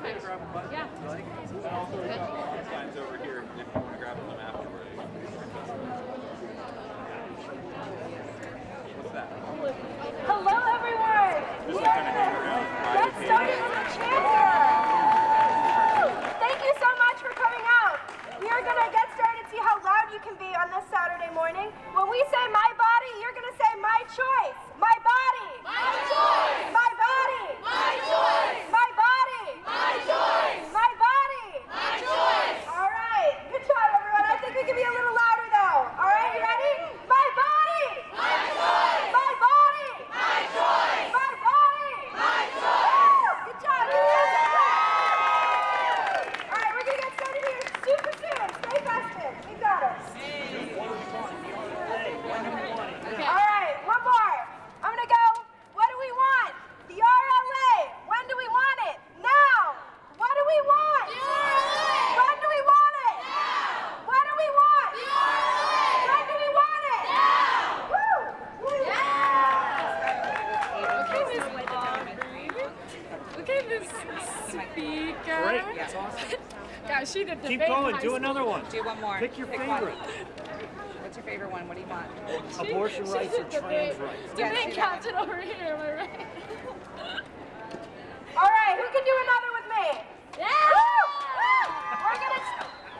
okay to grab a button? Yeah. And also, we've got lawn signs over here if you want to grab them afterwards. What's that? Hello, everyone. Just We like are kind of hang around. gonna get started with the chanter. Thank you so much for coming out. We are gonna get started. See how loud you can be on this Saturday morning. When we say my body, you're gonna say my choice. My body. My choice. My body. My choice. My body. My choice. My body. My choice. All right. Good job, everyone. I think we can be a little louder though. All right, you ready? My body. My choice. My body. My choice. My body. My choice. Good job. Give me a hand. All right, we're gonna get started here super soon. Stay fasted. We got it. All right, one more. I'm gonna go. What do we want? The RLA. When do we want it? Now. What do we want? The RLA. When do we want it? Now. What do we want? The RLA. When do we want it? Now. Woo! Woo! Look at this speaker. Great, that's awesome. Yeah, she did Keep debate in going, high do school. another one. Do one more. Pick your one. favorite. What's your favorite one? What do you want? Abortion She rights or did debate- captain over here, am I right? All right, who can do another with me? Yeah! We're gonna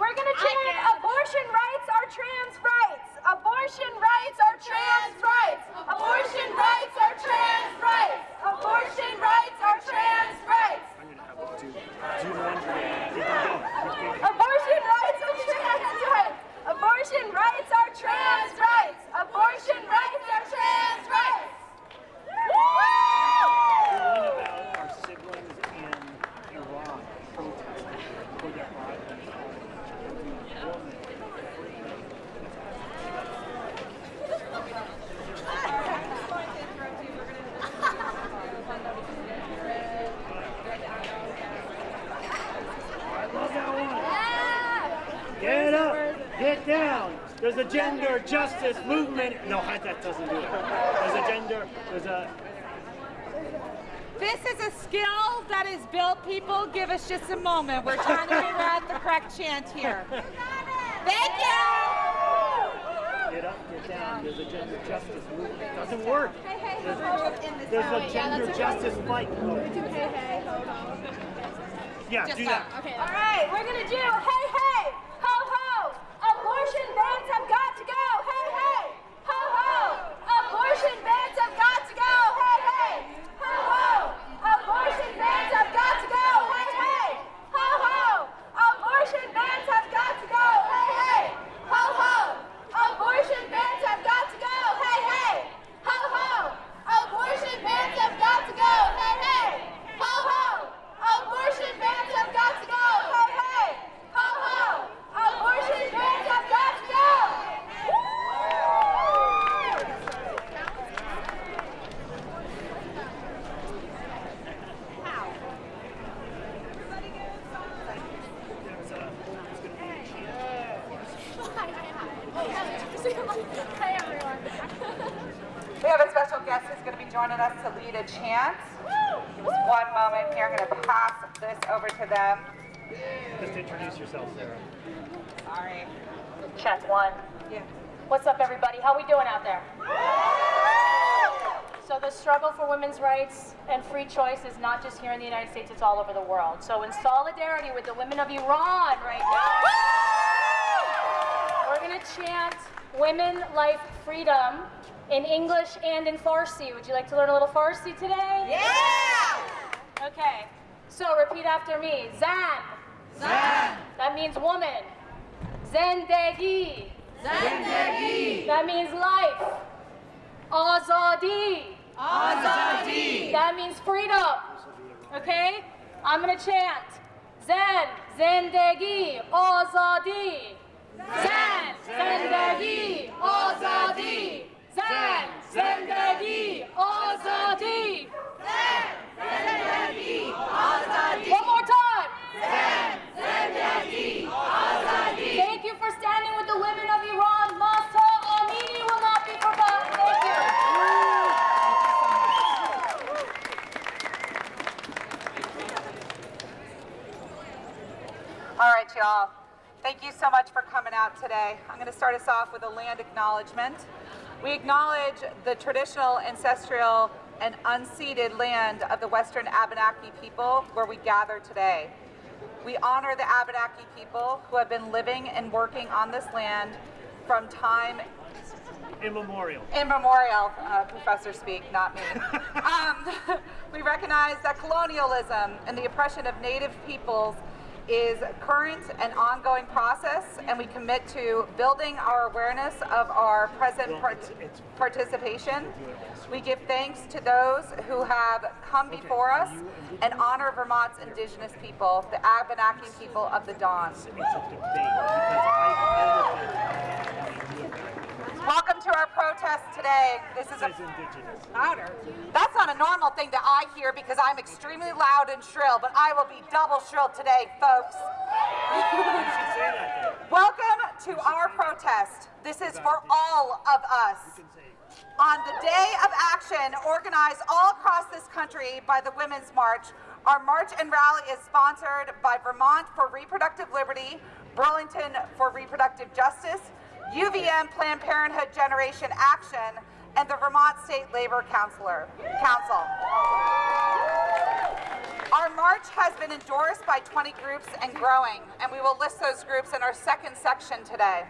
we're gonna chant abortion rights are trans rights. Abortion rights are trans rights. Abortion rights are trans rights. Abortion rights are trans rights. Do, do one. Keep on going. Keep going. Abortion rights are trans rights. Abortion rights are trans rights. Abortion rights are trans rights. Woo! One about our siblings in Iran protesting for their rights. I love that one. Get up, get down. There's a justice movement. No, that doesn't do it. There's a gender, there's a This is a skill that is built, people. Give us just a moment. We're trying to figure out the correct chant here. Thank you. Get up, get down. There's a gender justice movement. It doesn't work. Hey, hey, There's, there's a gender justice fight. Yeah, Just do that. that. Okay. All right, we're gonna do hey hey ho ho. Abortion bans have got to go. Hey hey ho ho. Abortion bans have got to go. Hey hey ho ho. Abortion bans have got to go. Hey hey ho ho. Abortion bans have got to go. Hey hey ho ho. Abortion bans have got to go. Hey hey ho ho. Abortion bans have got to go. Hey hey ho ho. Abortion bans have got to go. Hey hey ho ho. Abortion bans have got to go. Hey everyone. We have a special guest who's going to be joining us to lead a chant. Give us one moment here. I'm going to pass this over to them. Just introduce yourself, Sarah. Sorry. Check one. Yeah. What's up, everybody? How we doing out there? So the struggle for women's rights and free choice is not just here in the United States, it's all over the world. So in solidarity with the women of Iran right now, we're gonna chant women, life, freedom in English and in Farsi. Would you like to learn a little Farsi today? Yeah! Okay. So repeat after me. Zan. Zan. That means woman. Zendegi. Zendegi. That means life. Azadi. Azadi. That means freedom. Okay? I'm gonna chant. Zen. Zendegi. Azadi. Zen. Zendegi. Azadi. Zen. Zendegi. Azadi. Zen, zindagi, azadi. One more time. Thank you for standing with the women of Iran. Mahsa Amini will not be forgotten. Thank you. y'all. Thank you so much for coming out today. I'm going to start us off with a land acknowledgement. We acknowledge the traditional, ancestral, and unceded land of the Western Abenaki people where we gather today. We honor the Abenaki people who have been living and working on this land from time Immemorial. immemorial, uh, professor speak, not me. um, we recognize that colonialism and the oppression of native peoples is current and ongoing process, and we commit to building our awareness of our present part- participation. We give thanks to those who have come before us and honor Vermont's indigenous people, the Abenaki people of the Dawn. Welcome to our protest today. This is a indigenous. louder. That's not a normal thing that I hear because I'm extremely loud and shrill, but I will be double shrill today, folks. You should say that then. Welcome to our protest. This is for all of us. You can say, On the day of action organized all across this country by the Women's March, our march and rally is sponsored by Vermont for Reproductive Liberty, Burlington for Reproductive Justice, UVM Planned Parenthood Generation Action, and the Vermont State Labor Council. Our march has been endorsed by 20 groups and growing, and we will list those groups in our second section today.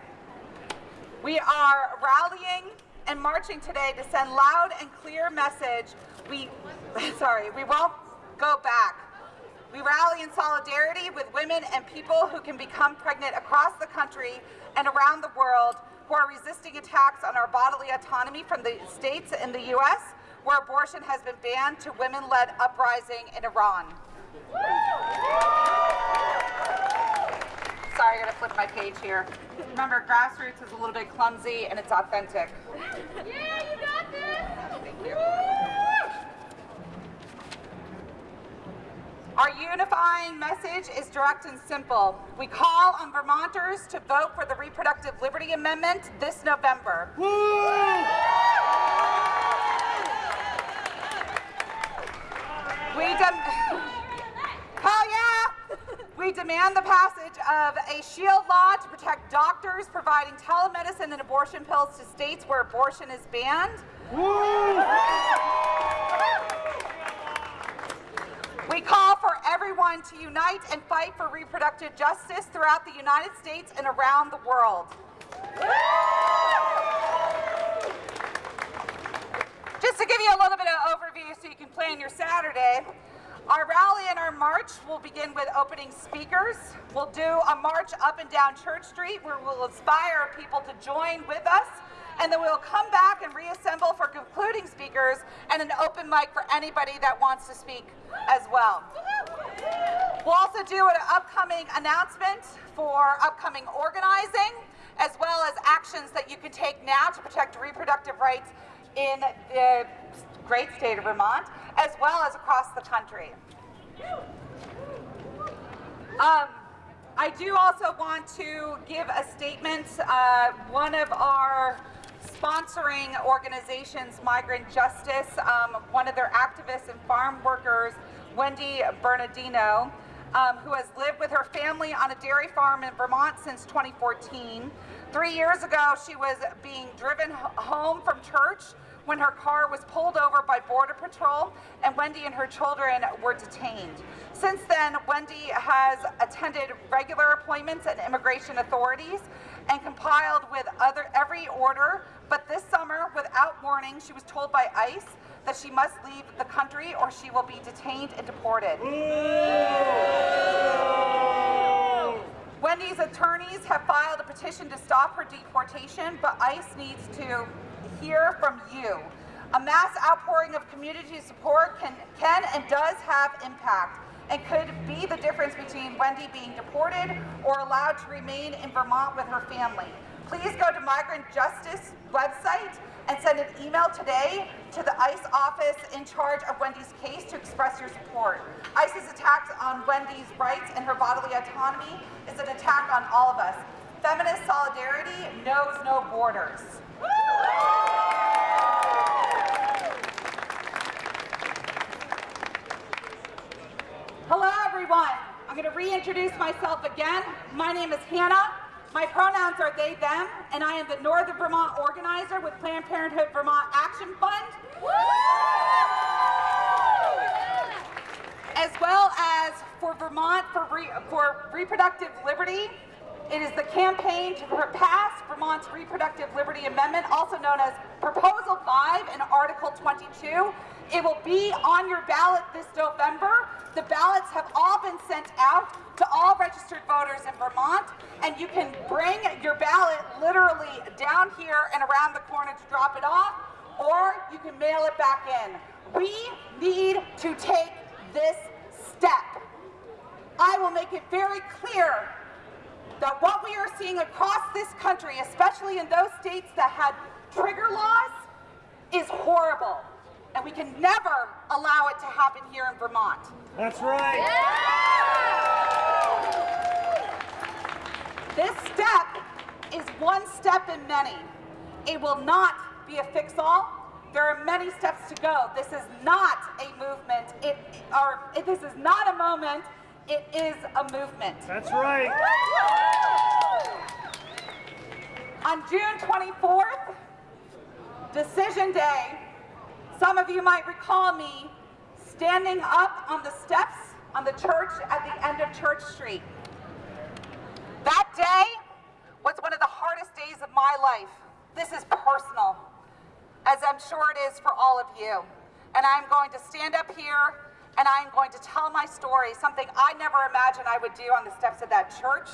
We are rallying and marching today to send loud and clear message. We, sorry, we won't go back. We rally in solidarity with women and people who can become pregnant across the country and around the world who are resisting attacks on our bodily autonomy from the states in the U.S. where abortion has been banned to women-led uprising in Iran. Sorry, I gotta flip my page here. Remember, grassroots is a little bit clumsy and it's authentic. Yeah, you got this. Thank you. Our unifying message is direct and simple. We call on Vermonters to vote for the Reproductive Liberty Amendment this November. We dem- Hell yeah! We demand the passage of a shield law to protect doctors providing telemedicine and abortion pills to states where abortion is banned. We call for everyone to unite and fight for reproductive justice throughout the United States and around the world. Just to give you a little bit of overview so you can plan your Saturday, our rally and our march will begin with opening speakers. We'll do a march up and down Church Street where we'll inspire people to join with us. And then we'll come back and reassemble for concluding speakers and an open mic for anybody that wants to speak as well. We'll also do an upcoming announcement for upcoming organizing, as well as actions that you can take now to protect reproductive rights in the great state of Vermont, as well as across the country. Um, I do also want to give a statement. Uh, one of our sponsoring organizations, Migrant Justice, um, one of their activists and farm workers, Wendy Bernardino, um, who has lived with her family on a dairy farm in Vermont since 2014. Three years ago, she was being driven home from church when her car was pulled over by Border Patrol and Wendy and her children were detained. Since then, Wendy has attended regular appointments at immigration authorities and compiled with other every order, but this summer, without warning, she was told by ICE that she must leave the country or she will be detained and deported. Wendy's attorneys have filed a petition to stop her deportation, but ICE needs to hear from you. A mass outpouring of community support can, can and does have impact and could be the difference between Wendy being deported or allowed to remain in Vermont with her family. Please go to Migrant Justice website and send an email today to the ICE office in charge of Wendy's case to express your support. ICE's attack on Wendy's rights and her bodily autonomy is an attack on all of us. Feminist solidarity knows no borders. Hello, everyone. I'm going to reintroduce myself again. My name is Hannah. My pronouns are they, them, and I am the Northern Vermont organizer with Planned Parenthood Vermont Action Fund. As well as for Vermont for, re, for Reproductive Liberty. It is the campaign to pass Vermont's Reproductive Liberty Amendment, also known as Proposal 5 and Article 22. It will be on your ballot this November. The ballots have all been sent out to all registered voters in Vermont, and you can bring your ballot literally down here and around the corner to drop it off, or you can mail it back in. We need to take this step. I will make it very clear that what we are seeing across this country, especially in those states that had trigger laws, is horrible. And we can never allow it to happen here in Vermont. That's right. This step is one step in many. It will not be a fix-all. There are many steps to go. This is not a movement. It, or this is not a moment. It is a movement. That's right. On June 24th, Decision Day, some of you might recall me standing up on the steps on the church at the end of Church Street. That day was one of the hardest days of my life. This is personal, as I'm sure it is for all of you. And I'm going to stand up here and I'm going to tell my story, something I never imagined I would do on the steps of that church,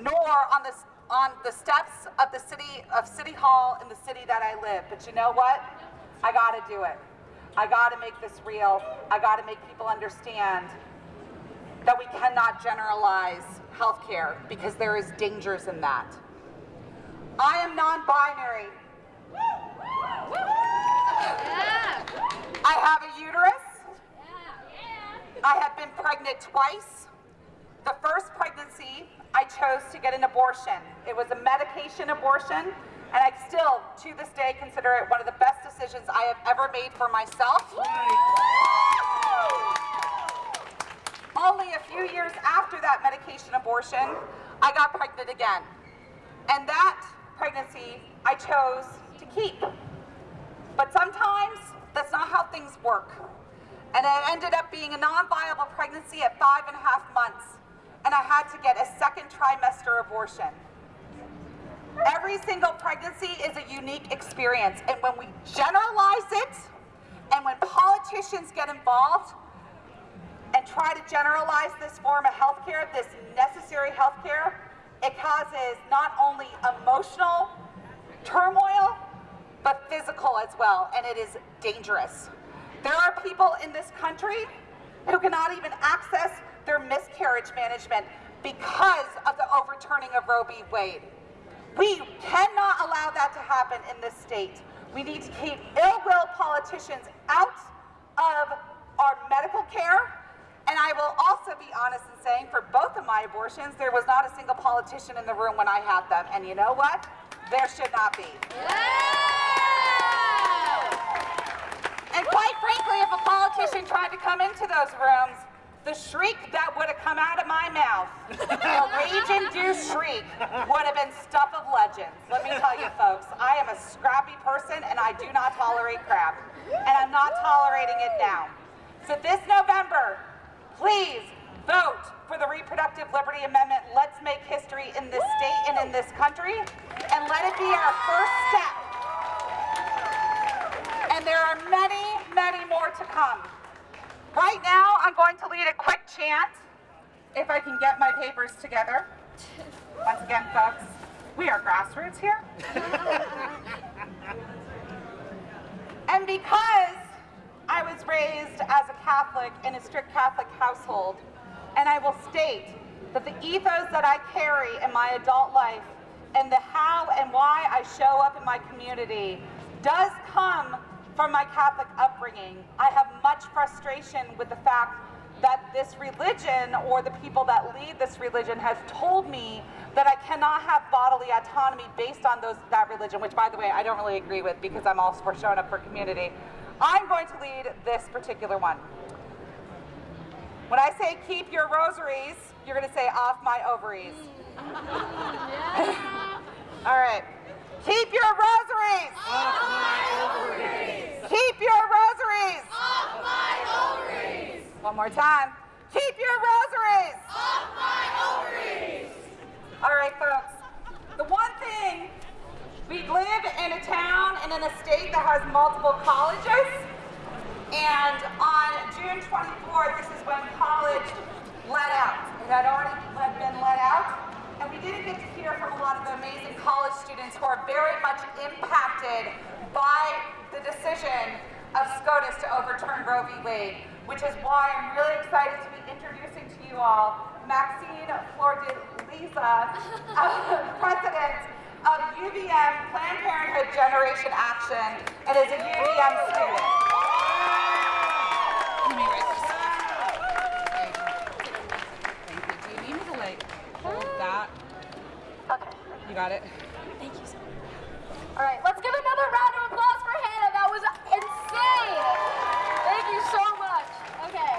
nor on the, on the steps of the city of City Hall in the city that I live. But you know what? I gotta do it. I gotta make this real. I gotta make people understand that we cannot generalize healthcare because there is dangers in that. I am non-binary. I have a uterus. I have been pregnant twice. The first pregnancy, I chose to get an abortion. It was a medication abortion, and I still, to this day, consider it one of the best decisions I have ever made for myself. Only a few years after that medication abortion, I got pregnant again. And that pregnancy I chose to keep. But sometimes that's not how things work. And it ended up being a non-viable pregnancy at five and a half months. And I had to get a second trimester abortion. Every single pregnancy is a unique experience. And when we generalize it, and when politicians get involved, and try to generalize this form of healthcare, this necessary healthcare, it causes not only emotional turmoil, but physical as well, and it is dangerous. There are people in this country who cannot even access their miscarriage management because of the overturning of Roe v. Wade. We cannot allow that to happen in this state. We need to keep ill-will politicians out of our medical care. And I will also be honest in saying for both of my abortions, there was not a single politician in the room when I had them. And you know what? There should not be. And quite frankly, if a politician tried to come into those rooms, the shriek that would have come out of my mouth, a rage-induced shriek, would have been stuff of legends. Let me tell you folks, I am a scrappy person and I do not tolerate crap. And I'm not tolerating it now. So this November, please vote for the Reproductive Liberty Amendment. Let's make history in this state and in this country. And let it be our first step. And there are many, many more to come. Right now, I'm going to lead a quick chant, if I can get my papers together. Once again, folks, we are grassroots here. and because I was raised as a Catholic in a strict Catholic household, and I will state that the ethos that I carry in my adult life and the how and why I show up in my community does come from my Catholic upbringing. I have much frustration with the fact that this religion or the people that lead this religion has told me that I cannot have bodily autonomy based on those that religion, which by the way, I don't really agree with because I'm all for showing up for community. I'm going to lead this particular one. When I say keep your rosaries, you're going to say off my ovaries. All right. Keep your rosaries. Off my ovaries. Keep your rosaries. Off my ovaries. One more time. Keep your rosaries. Off my ovaries. All right, folks. The one thing we live in a town and in a state that has multiple colleges. And on June 24th, this is when college let out. It had already been let out. And we didn't get to hear from a lot of the amazing college students who are very much impacted by the decision of SCOTUS to overturn Roe v. Wade, which is why I'm really excited to be introducing to you all Maxine Flor-de-Liza, uh, president of UVM Planned Parenthood Generation Action, and is a UVM student. Thank you. Do you need me to like hold that? Okay. You got it? Thank you, sir. All right, let's give another round of applause for Hannah. That was insane. Thank you so much. Okay.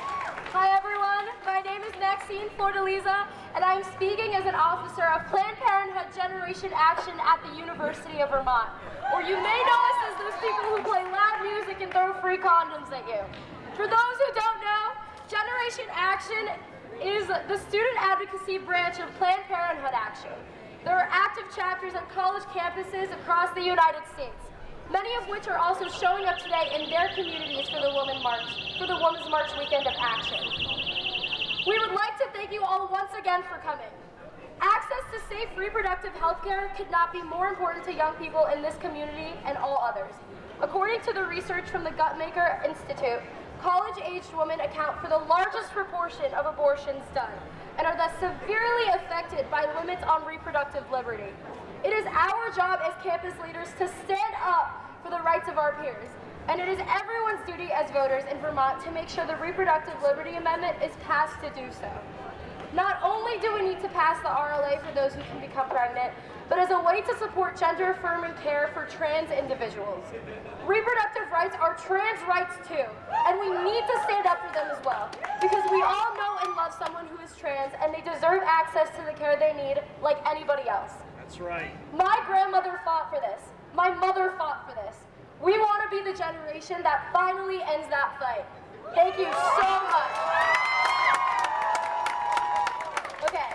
Hi, everyone. My name is Maxine Flor-de-Liza, and I'm speaking as an officer of Planned Parenthood Generation Action at the University of Vermont. Or you may know us as those people who play loud music and throw free condoms at you. For those who don't know, Generation Action is the student advocacy branch of Planned Parenthood Action. There are active chapters on college campuses across the United States, many of which are also showing up today in their communities for the Women's March, for the Women's March weekend of action. We would like to thank you all once again for coming. Access to safe reproductive health care could not be more important to young people in this community and all others. According to the research from the Guttmacher Institute, college-aged women account for the largest proportion of abortions done and are thus severely affected by limits on reproductive liberty. It is our job as campus leaders to stand up for the rights of our peers, and it is everyone's duty as voters in Vermont to make sure the Reproductive Liberty Amendment is passed to do so. Not only do we need to pass the RLA for those who can become pregnant, but as a way to support gender affirming care for trans individuals. Reproductive rights are trans rights too, and we need to stand up for them as well. Because we all know and love someone who is trans, and they deserve access to the care they need like anybody else. That's right. My grandmother fought for this. My mother fought for this. We want to be the generation that finally ends that fight. Thank you so much. Okay.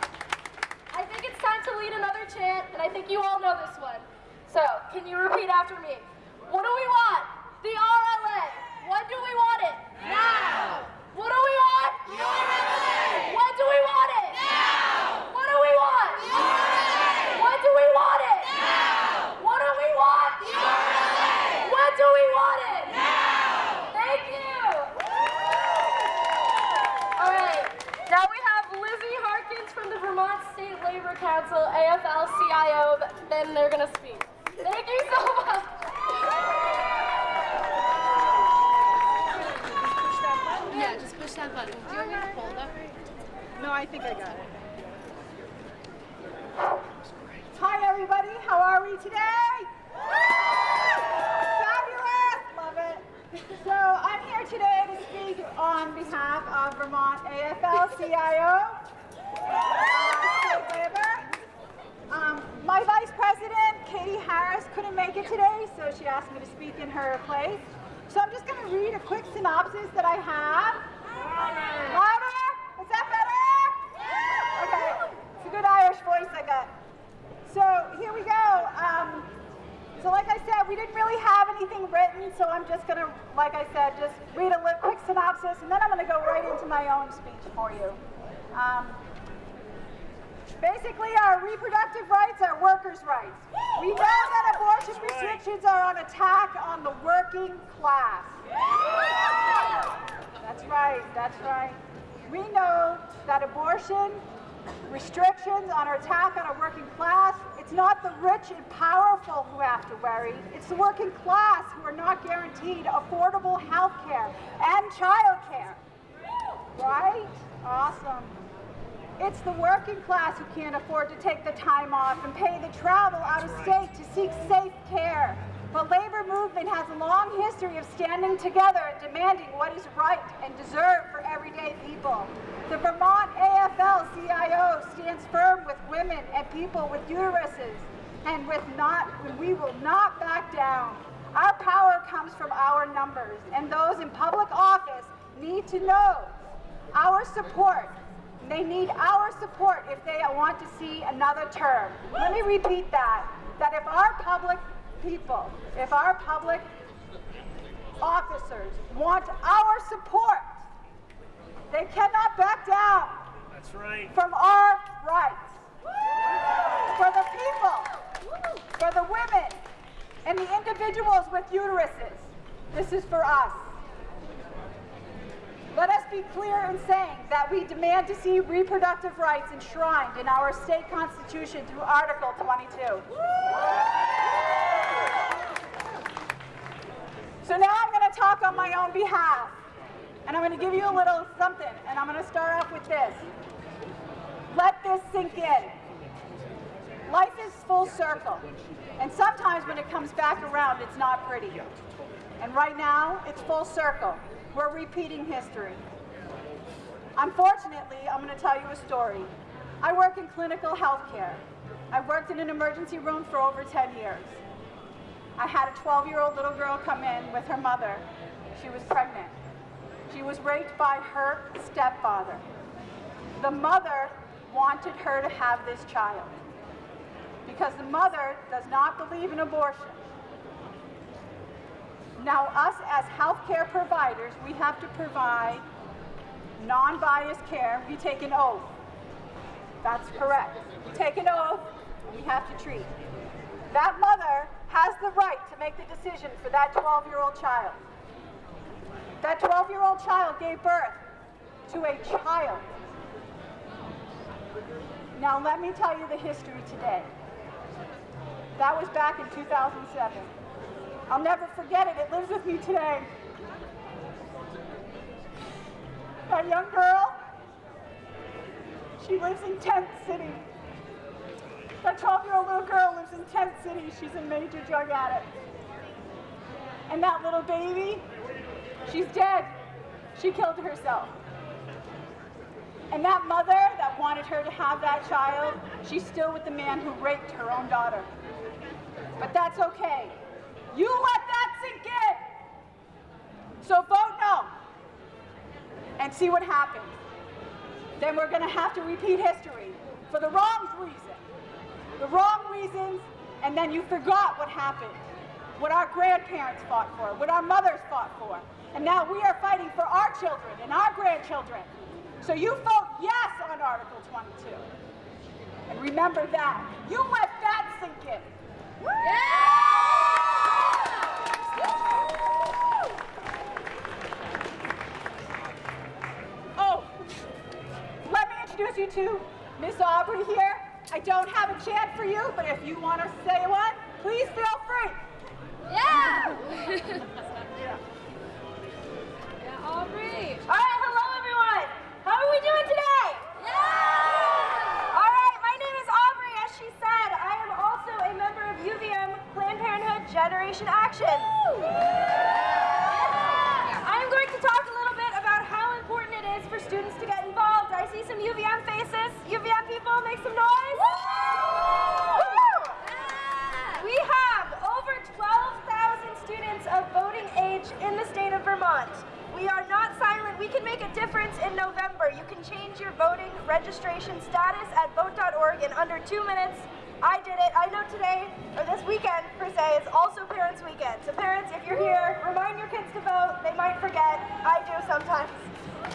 I think it's time to lead another chant, and I think you all know this one. So, can you repeat after me? What do we want? The RLA. When do we want it? Now. What do we want? The RLA. When do we want it? Now. What do we want? The RLA. When do we want it? Now. What do we want? The RLA. When do we want it? Now. Thank you. All right. Now we have Lizzie Harkins from the Vermont State Labor Council, AFL-CIO. Then they're gonna speak. Thank you so much. Yeah, just push that button. Do you want me to hold that? No, I think I got it. Hi, everybody. How are we today? Fabulous. Love it. So I'm here today to speak on behalf of Vermont AFL-CIO, State Labor. Um, my vice president, Katie Harris, couldn't make it today, so she asked me to speak in her place. So I'm just going to read a quick synopsis that I have. Louder? Is that better? Okay. It's a good Irish voice I got. So here we go. Um, so like I said, we didn't really have anything written, so I'm just gonna, like I said, just read a quick synopsis, and then I'm gonna go right into my own speech for you. Um, basically, our reproductive rights are workers' rights. We know that abortion restrictions are an attack on the working class. That's right, that's right. We know that abortion restrictions on our attack on our working class, it's not the rich and powerful who have to worry, it's the working class who are not guaranteed affordable health care and child care. Right? Awesome. It's the working class who can't afford to take the time off and pay the travel out of state to seek safe care. The labor movement has a long history of standing together and demanding what is right and deserved for everyday people. The Vermont AFL-CIO stands firm with women and people with uteruses, and with not, we will not back down. Our power comes from our numbers, and those in public office need to know our support. They need our support if they want to see another term. Let me repeat that. That if our public people, if our public officers want our support, they cannot back down That's right. from our rights. For the people, for the women, and the individuals with uteruses, this is for us. Let us be clear in saying that we demand to see reproductive rights enshrined in our state constitution through Article 22. So now I'm going to talk on my own behalf. And I'm going to give you a little something. And I'm going to start off with this. Let this sink in. Life is full circle. And sometimes when it comes back around, it's not pretty. And right now, it's full circle. We're repeating history. Unfortunately, I'm going to tell you a story. I work in clinical health care. I worked in an emergency room for over 10 years. I had a 12 year old little girl come in with her mother. She was pregnant. She was raped by her stepfather. The mother wanted her to have this child because the mother does not believe in abortion. Now, us as healthcare providers, we have to provide non biased care. We take an oath. That's correct. We take an oath, we have to treat. That mother has the right to make the decision for that 12 year old child. That 12 year old child gave birth to a child. Now, let me tell you the history today. That was back in 2007. I'll never forget it. It lives with me today. That young girl, she lives in Tent City. That 12 year old little girl lives in Tent City. She's a major drug addict. And that little baby, she's dead. She killed herself. And that mother that wanted her to have that child, she's still with the man who raped her own daughter. But that's okay. You let that sink in. So vote no and see what happens. Then we're going to have to repeat history for the wrong reason. The wrong reasons, and then you forgot what happened. What our grandparents fought for, what our mothers fought for. And now we are fighting for our children and our grandchildren. So you vote yes on Article 22. And remember that. You let that sink in. Oh, introduce you to Miss Aubrey here. I don't have a chant for you, but if you want to say one, please feel free. Yeah! yeah, Aubrey. All right, hello everyone. How are we doing today? Yeah! All right, my name is Aubrey. As she said, I am also a member of UVM Planned Parenthood Generation Action. I'm going to talk a little bit about how important it is for students to get involved. I see some UVM faces. UVM people, make some noise. Woo! We have over 12,000 students of voting age in the state of Vermont. We are not silent. We can make a difference in November. You can change your voting registration status at vote.org in under two minutes. I did it. I know today, or this weekend per se, is also Parents Weekend. So parents, if you're here, remind your kids to vote. They might forget. I do sometimes,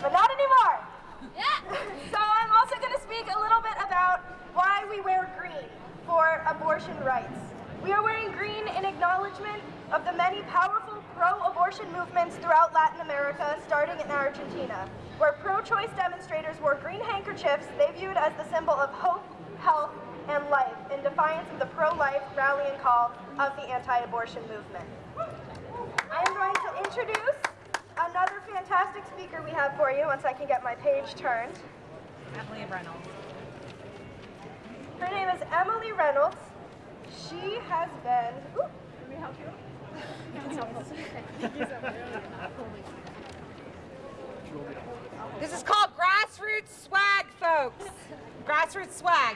but not anymore. So I'm also going to speak a little bit about why we wear green for abortion rights. We are wearing green in acknowledgement of the many powerful pro-abortion movements throughout Latin America, starting in Argentina, where pro-choice demonstrators wore green handkerchiefs they viewed as the symbol of hope, health, and life in defiance of the pro-life rallying call of the anti-abortion movement. I am going to introduce another fantastic speaker we have for you once I can get my page turned. Emily Reynolds. Her name is Emily Reynolds. She has been. Ooh, let me help you. This is called grassroots grassroots swag, folks. Grassroots swag.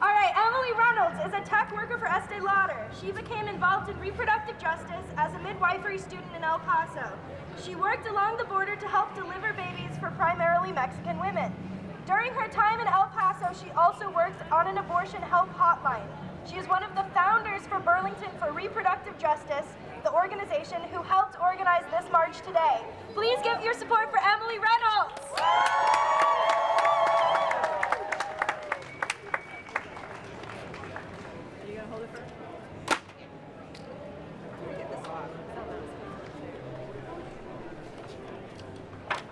All right, Emily Reynolds is a tech worker for Estee Lauder. She became involved in reproductive justice as a midwifery student in El Paso. She worked along the border to help deliver babies for primarily Mexican women. During her time in El Paso, she also worked on an abortion help hotline. She is one of the founders for Burlington for Reproductive Justice, the organization who helped organize this march today. Please give your support for Emily Reynolds.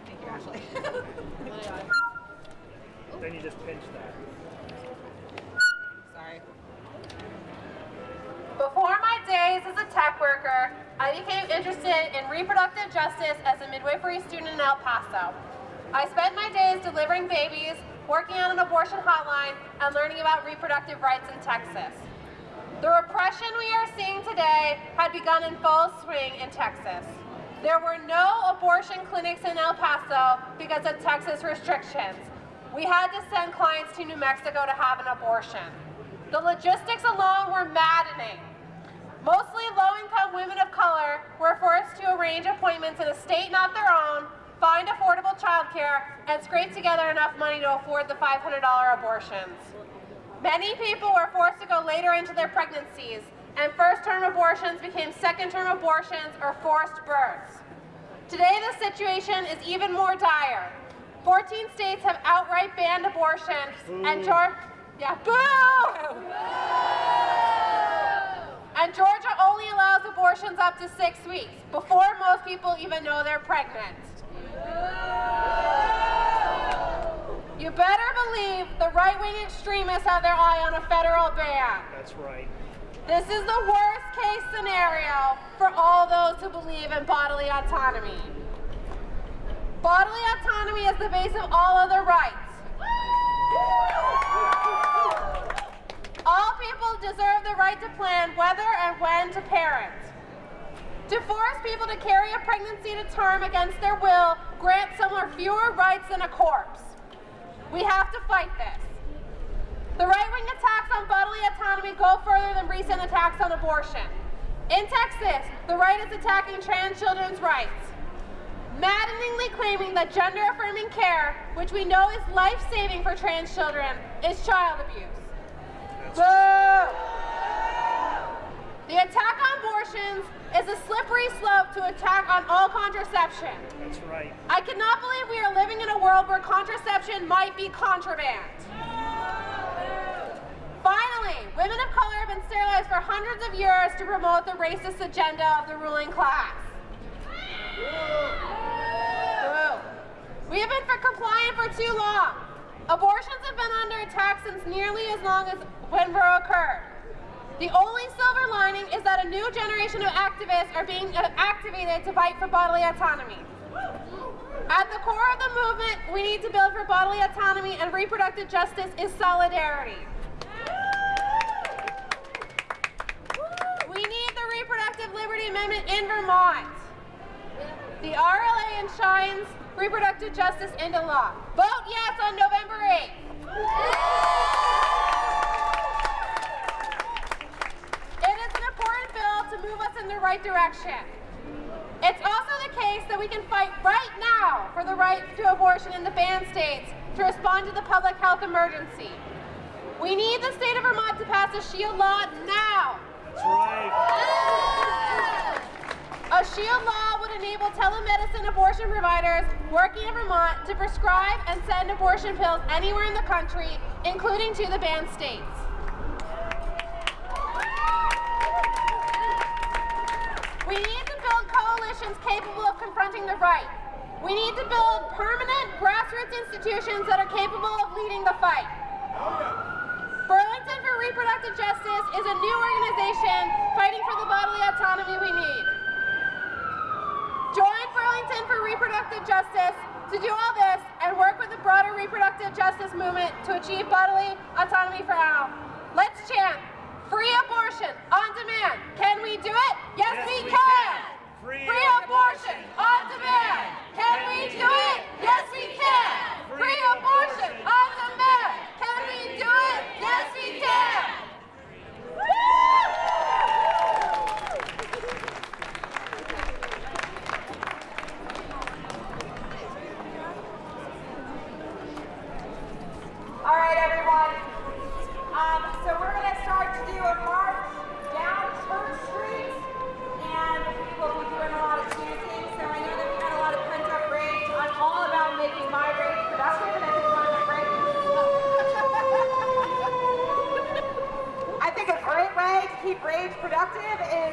Thank you, Ashley. Then you just pinch that. Sorry. Before my days as a tech worker, I became interested in reproductive justice as a midwifery student in El Paso. I spent my days delivering babies, working on an abortion hotline, and learning about reproductive rights in Texas. The repression we are seeing today had begun in full swing in Texas. There were no abortion clinics in El Paso because of Texas restrictions. We had to send clients to New Mexico to have an abortion. The logistics alone were maddening. Mostly low-income women of color were forced to arrange appointments in a state not their own, find affordable childcare, and scrape together enough money to afford the $500 abortions. Many people were forced to go later into their pregnancies, and first-term abortions became second-term abortions or forced births. Today, the situation is even more dire. 14 states have outright banned abortion, and Georgia, yeah, boo! And Georgia only allows abortions up to six weeks, before most people even know they're pregnant. You better believe the right-wing extremists have their eye on a federal ban. That's right. This is the worst case scenario for all those who believe in bodily autonomy. Bodily autonomy is the base of all other rights. All people deserve the right to plan whether and when to parent. To force people to carry a pregnancy to term against their will grants someone fewer rights than a corpse. We have to fight this. The right-wing attacks on bodily autonomy go further than recent attacks on abortion. In Texas, the right is attacking trans children's rights, maddeningly claiming that gender-affirming care, which we know is life-saving for trans children, is child abuse. Boo! The attack on abortions is a slippery slope to attack on all contraception. That's right. I cannot believe we are living in a world where contraception might be contraband. Finally, women of color have been sterilized for hundreds of years to promote the racist agenda of the ruling class. We have been for compliant for too long. Abortions have been under attack since nearly as long as when Roe occurred. The only silver lining is that a new generation of activists are being uh, activated to fight for bodily autonomy. At the core of the movement we need to build for bodily autonomy and reproductive justice is solidarity. We need the Reproductive Liberty Amendment in Vermont. The RLA enshrines reproductive justice into law. Vote yes on November 8th. It is an important bill to move us in the right direction. It's also the case that we can fight right now for the right to abortion in the banned states to respond to the public health emergency. We need the state of Vermont to pass a SHIELD law now. That's right. A SHIELD law would enable telemedicine abortion providers working in Vermont to prescribe and send abortion pills anywhere in the country, including to the banned states. We need to build coalitions capable of confronting the right. We need to build permanent grassroots institutions that are capable of leading the fight. Burlington for Reproductive Justice is a new organization fighting for the bodily autonomy we need. Join Burlington for Reproductive Justice to do all this and work with the broader reproductive justice movement to achieve bodily autonomy for all. Let's chant, Free abortion on demand. Can we do it? Yes, yes we, we, can. can. Free, Free abortion, on demand. Can, can we do it? Yes, we can. Free abortion on demand. Can we do it? Yes, we can.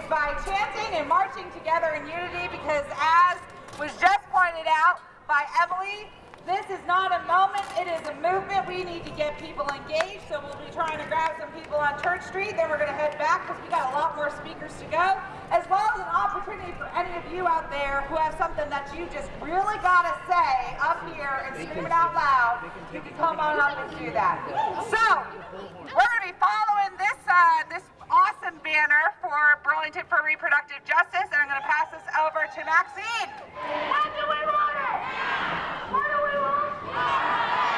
By chanting and marching together in unity because as was just pointed out by Emily, this is not a moment, it is a movement. We need to get people engaged, so we'll be trying to grab some people on Church Street, then we're going to head back because we got a lot more speakers to go, as well as an opportunity for any of you out there who have something that you just really got to say up here and scream it out loud. You can come on up and do that. So, we're going to be following this, uh, this awesome banner for Burlington for Reproductive Justice, and I'm going to pass this over to Maxine. When do we want? What do we want?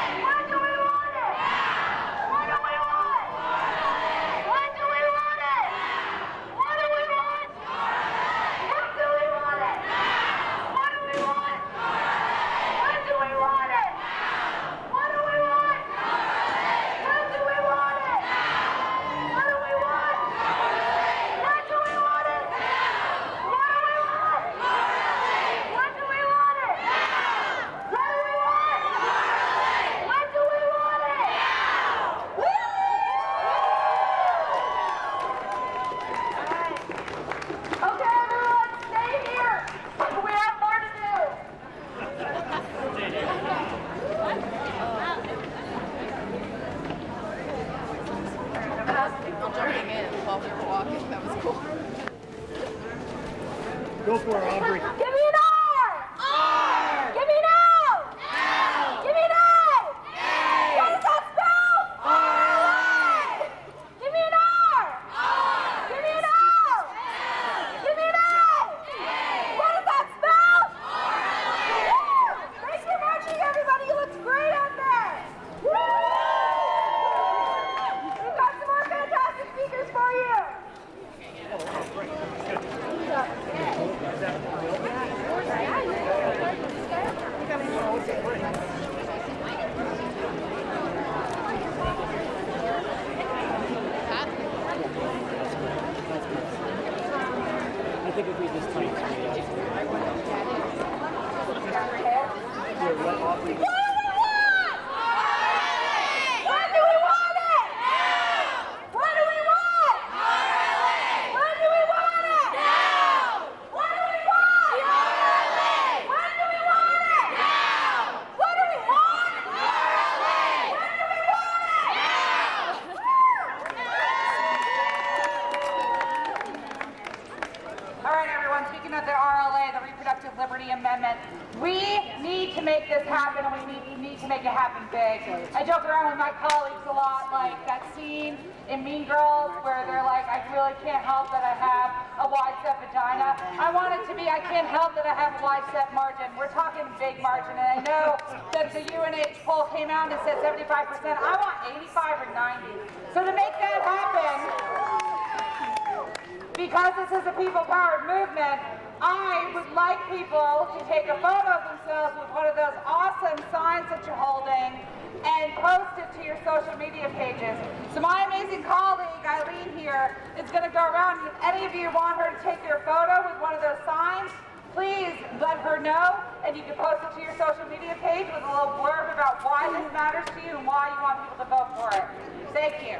Is going to go around, and if any of you want her to take your photo with one of those signs, please let her know, and you can post it to your social media page with a little blurb about why this matters to you and why you want people to vote for it. Thank you.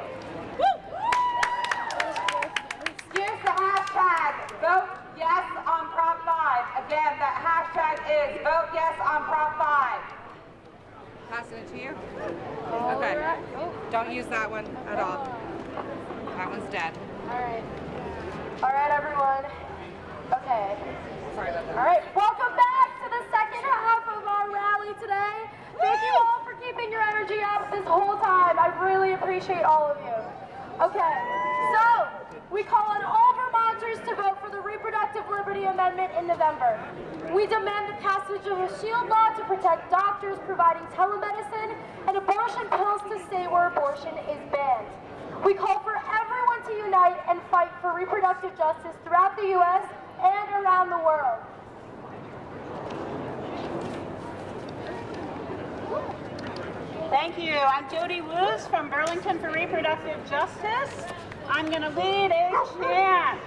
Use the hashtag vote yes on Prop 5. Again, that hashtag is vote yes on Prop 5. Passing it to you? Okay. Don't use that one at all. That one's dead. All right. All right, everyone. Okay. Sorry about that. All right, welcome back to the second half of our rally today. Thank you all for keeping your energy up this whole time. I really appreciate all of you. Okay, so we call on all Vermonters to vote for the Reproductive Liberty Amendment in November. We demand the passage of a shield law to protect doctors providing telemedicine and abortion pills to stay where abortion is banned. We call for everyone to unite and fight for reproductive justice throughout the U.S. and around the world. Thank you. I'm Jody Woos from Burlington for Reproductive Justice. I'm going to lead a chant.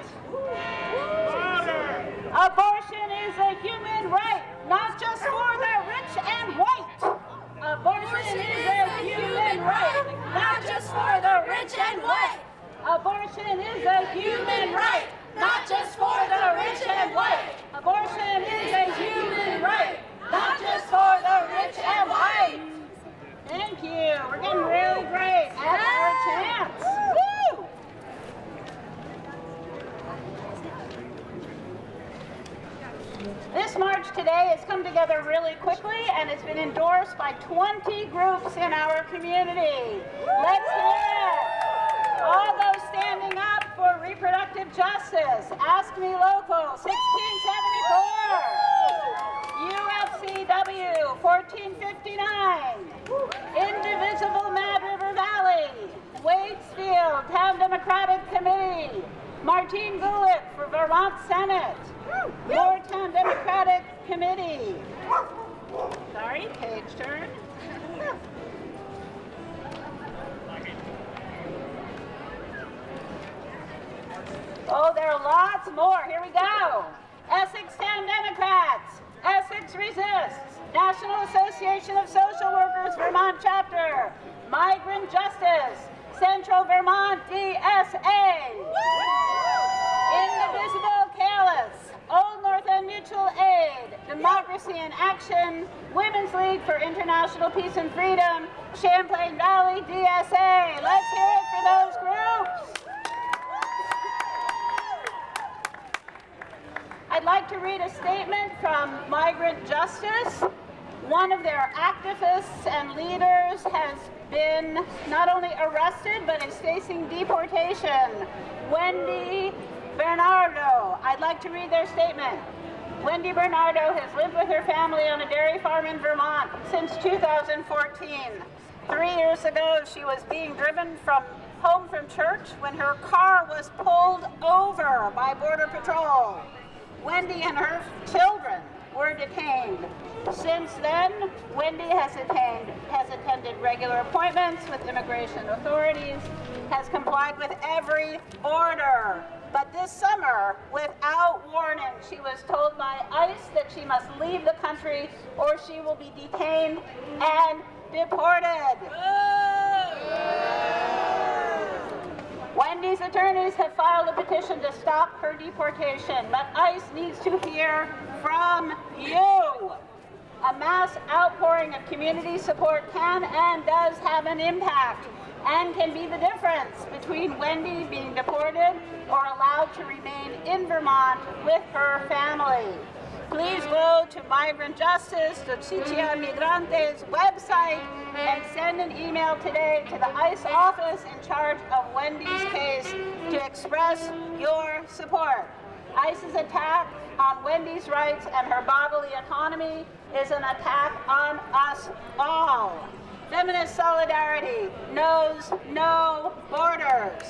Abortion is a human right, not just for the rich and white. Uh, abortion is a human right, not just for the rich and white. Abortion is a human human right, not just for the rich and white. Abortion is a human right, not just for the rich and white. Thank you. We're getting really great. That's our chance. Woo! This march today has come together really quickly and it's been endorsed by 20 groups in our community. Let's hear it. All those standing up for reproductive justice. AFSCME Local 1674. UFCW 1459. Indivisible Mad River Valley. Waitsfield Town Democratic Committee. Martine Gulick for Vermont Senate. Moretown Democratic Committee. Sorry, page turn. Oh, there are lots more. Here we go. Essex Town Democrats. Essex Resists. National Association of Social Workers Vermont Chapter. Migrant Justice. Central Vermont DSA. Indivisible Calais. Old North End Democracy in Action. Women's League for International Peace and Freedom. Champlain Valley DSA. Let's hear it for those groups. I'd like to read a statement from Migrant Justice. One of their activists and leaders has been not only arrested but is facing deportation. Wendy Bernardo. I'd like to read their statement. Wendy Bernardo has lived with her family on a dairy farm in Vermont since 2014. Three years ago, she was being driven from home from church when her car was pulled over by Border Patrol. Wendy and her children were detained. Since then, Wendy has attained, has attended regular appointments with immigration authorities, has complied with every order. But this summer, without warning, she was told by ICE that she must leave the country or she will be detained and deported. Wendy's attorneys have filed a petition to stop her deportation, but ICE needs to hear from you. A mass outpouring of community support can and does have an impact and can be the difference between Wendy being deported or allowed to remain in Vermont with her family. Please go to Migrant Justice, Justicia Migrantes website and send an email today to the ICE office in charge of Wendy's case to express your support. ICE's attack on Wendy's rights and her bodily autonomy is an attack on us all. Feminist solidarity knows no borders.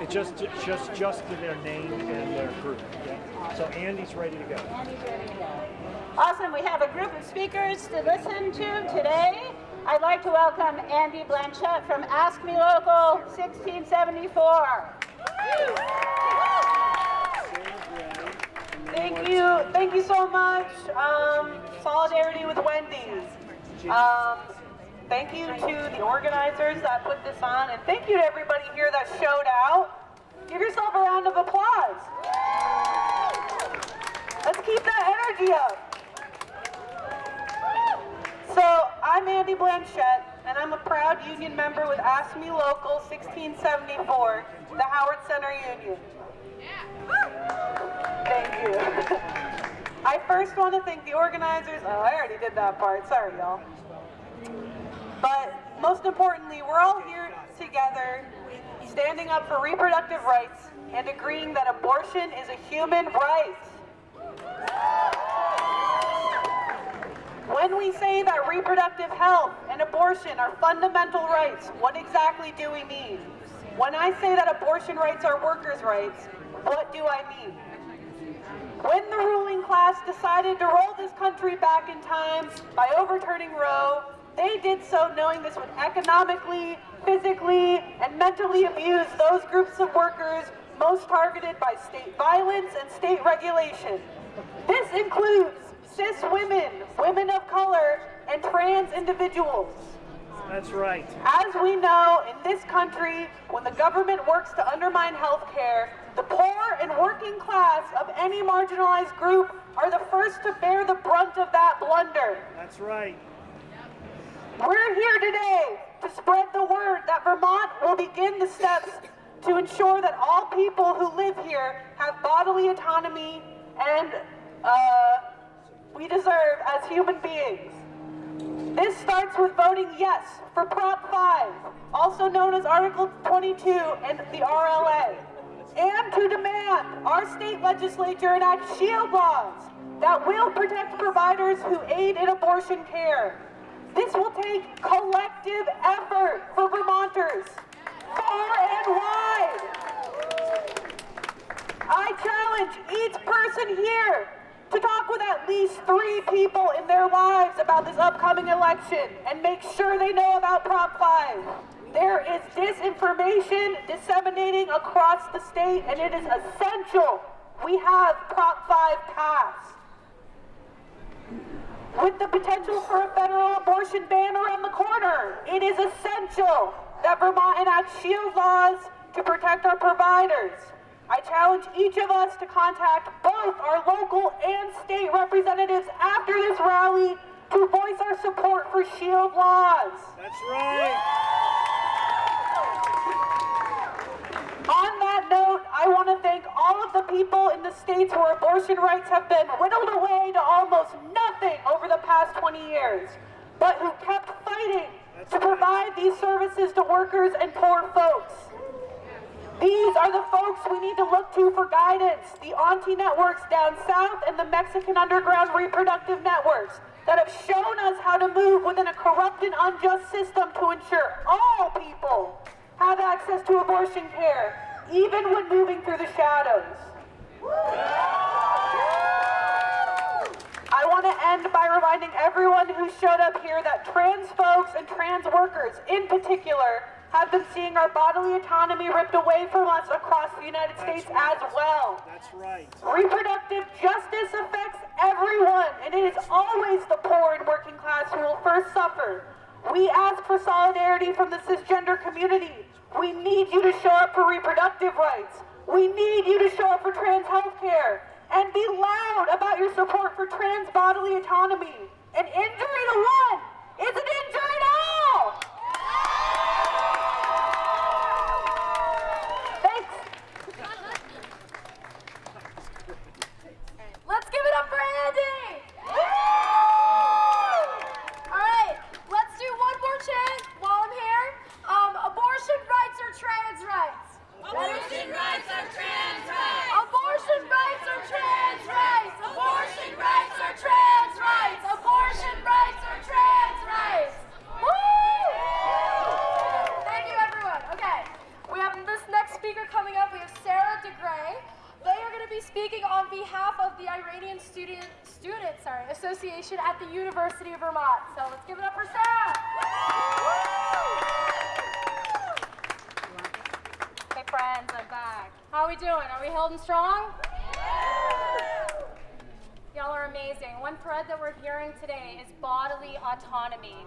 It just, just, just to their name and their group. Yeah. So Andy's ready to go. Andy's ready to go. Awesome. We have a group of speakers to listen to today. I'd like to welcome Andy Blanchette from AFSCME Local 1674. Thank you, thank you so much. Um, solidarity with Wendy's. Um, thank you to the organizers that put this on, and thank you to everybody here that showed out. Give yourself a round of applause. Let's keep that energy up. So, I'm Andy Blanchette, and I'm a proud union member with AFSCME Local 1674, the Howard Center Union. Yeah. Thank you. I first want to thank the organizers. Oh, I already did that part. Sorry, y'all. But most importantly, we're all here together, standing up for reproductive rights and agreeing that abortion is a human right. When we say that reproductive health and abortion are fundamental rights, what exactly do we mean? When I say that abortion rights are workers' rights, what do I mean? When the ruling class decided to roll this country back in time by overturning Roe, they did so knowing this would economically, physically, and mentally abuse those groups of workers most targeted by state violence and state regulation. This includes cis women, women of color, and trans individuals. That's right. As we know, in this country, when the government works to undermine health care, the poor and working class of any marginalized group are the first to bear the brunt of that blunder. That's right. We're here today to spread the word that Vermont will begin the steps to ensure that all people who live here have bodily autonomy and uh, we deserve as human beings. This starts with voting yes for Prop 5, also known as Article 22 and the RLA, and to demand our state legislature enact shield laws that will protect providers who aid in abortion care. This will take collective effort for Vermonters, far and wide. I challenge each person here to talk with at least three people in their lives about this upcoming election and make sure they know about Prop 5. There is disinformation disseminating across the state and it is essential we have Prop 5 passed. With the potential for a federal abortion ban around the corner, it is essential that Vermont enact shield laws to protect our providers. I challenge each of us to contact both our local and state representatives after this rally to voice our support for shield laws. That's right. On that note, I want to thank all of the people in the states where abortion rights have been whittled away to almost nothing over the past 20 years, but who kept fighting to provide these services to workers and poor folks. These are the folks we need to look to for guidance. The Auntie networks down south and the Mexican underground reproductive networks that have shown us how to move within a corrupt and unjust system to ensure all people have access to abortion care, even when moving through the shadows. I want to end by reminding everyone who showed up here that trans folks and trans workers in particular have been seeing our bodily autonomy ripped away from us across the United States as well. That's right. Reproductive justice affects everyone, and it is always the poor and working class who will first suffer. We ask for solidarity from the cisgender community. We need you to show up for reproductive rights. We need you to show up for trans health care. And be loud about your support for trans bodily autonomy. An injury to one is an injury to all! Thanks. Let's give it up for Andy! Alright, let's do one more chant while I'm here. Um, abortion rights are trans rights. Abortion rights are trans rights. Abortion rights are trans rights. Abortion rights are trans rights. Abortion rights are trans rights. Woo! Thank you, everyone. Okay, we have this next speaker coming up. We have Sarah DeGray. They are going to be speaking on behalf of the Iranian Student Student sorry, Association at the University of Vermont. So let's give it up for Sarah. Hey friends, I'm back. How are we doing? Are we holding strong? Y'all are amazing. One thread that we're hearing today is bodily autonomy.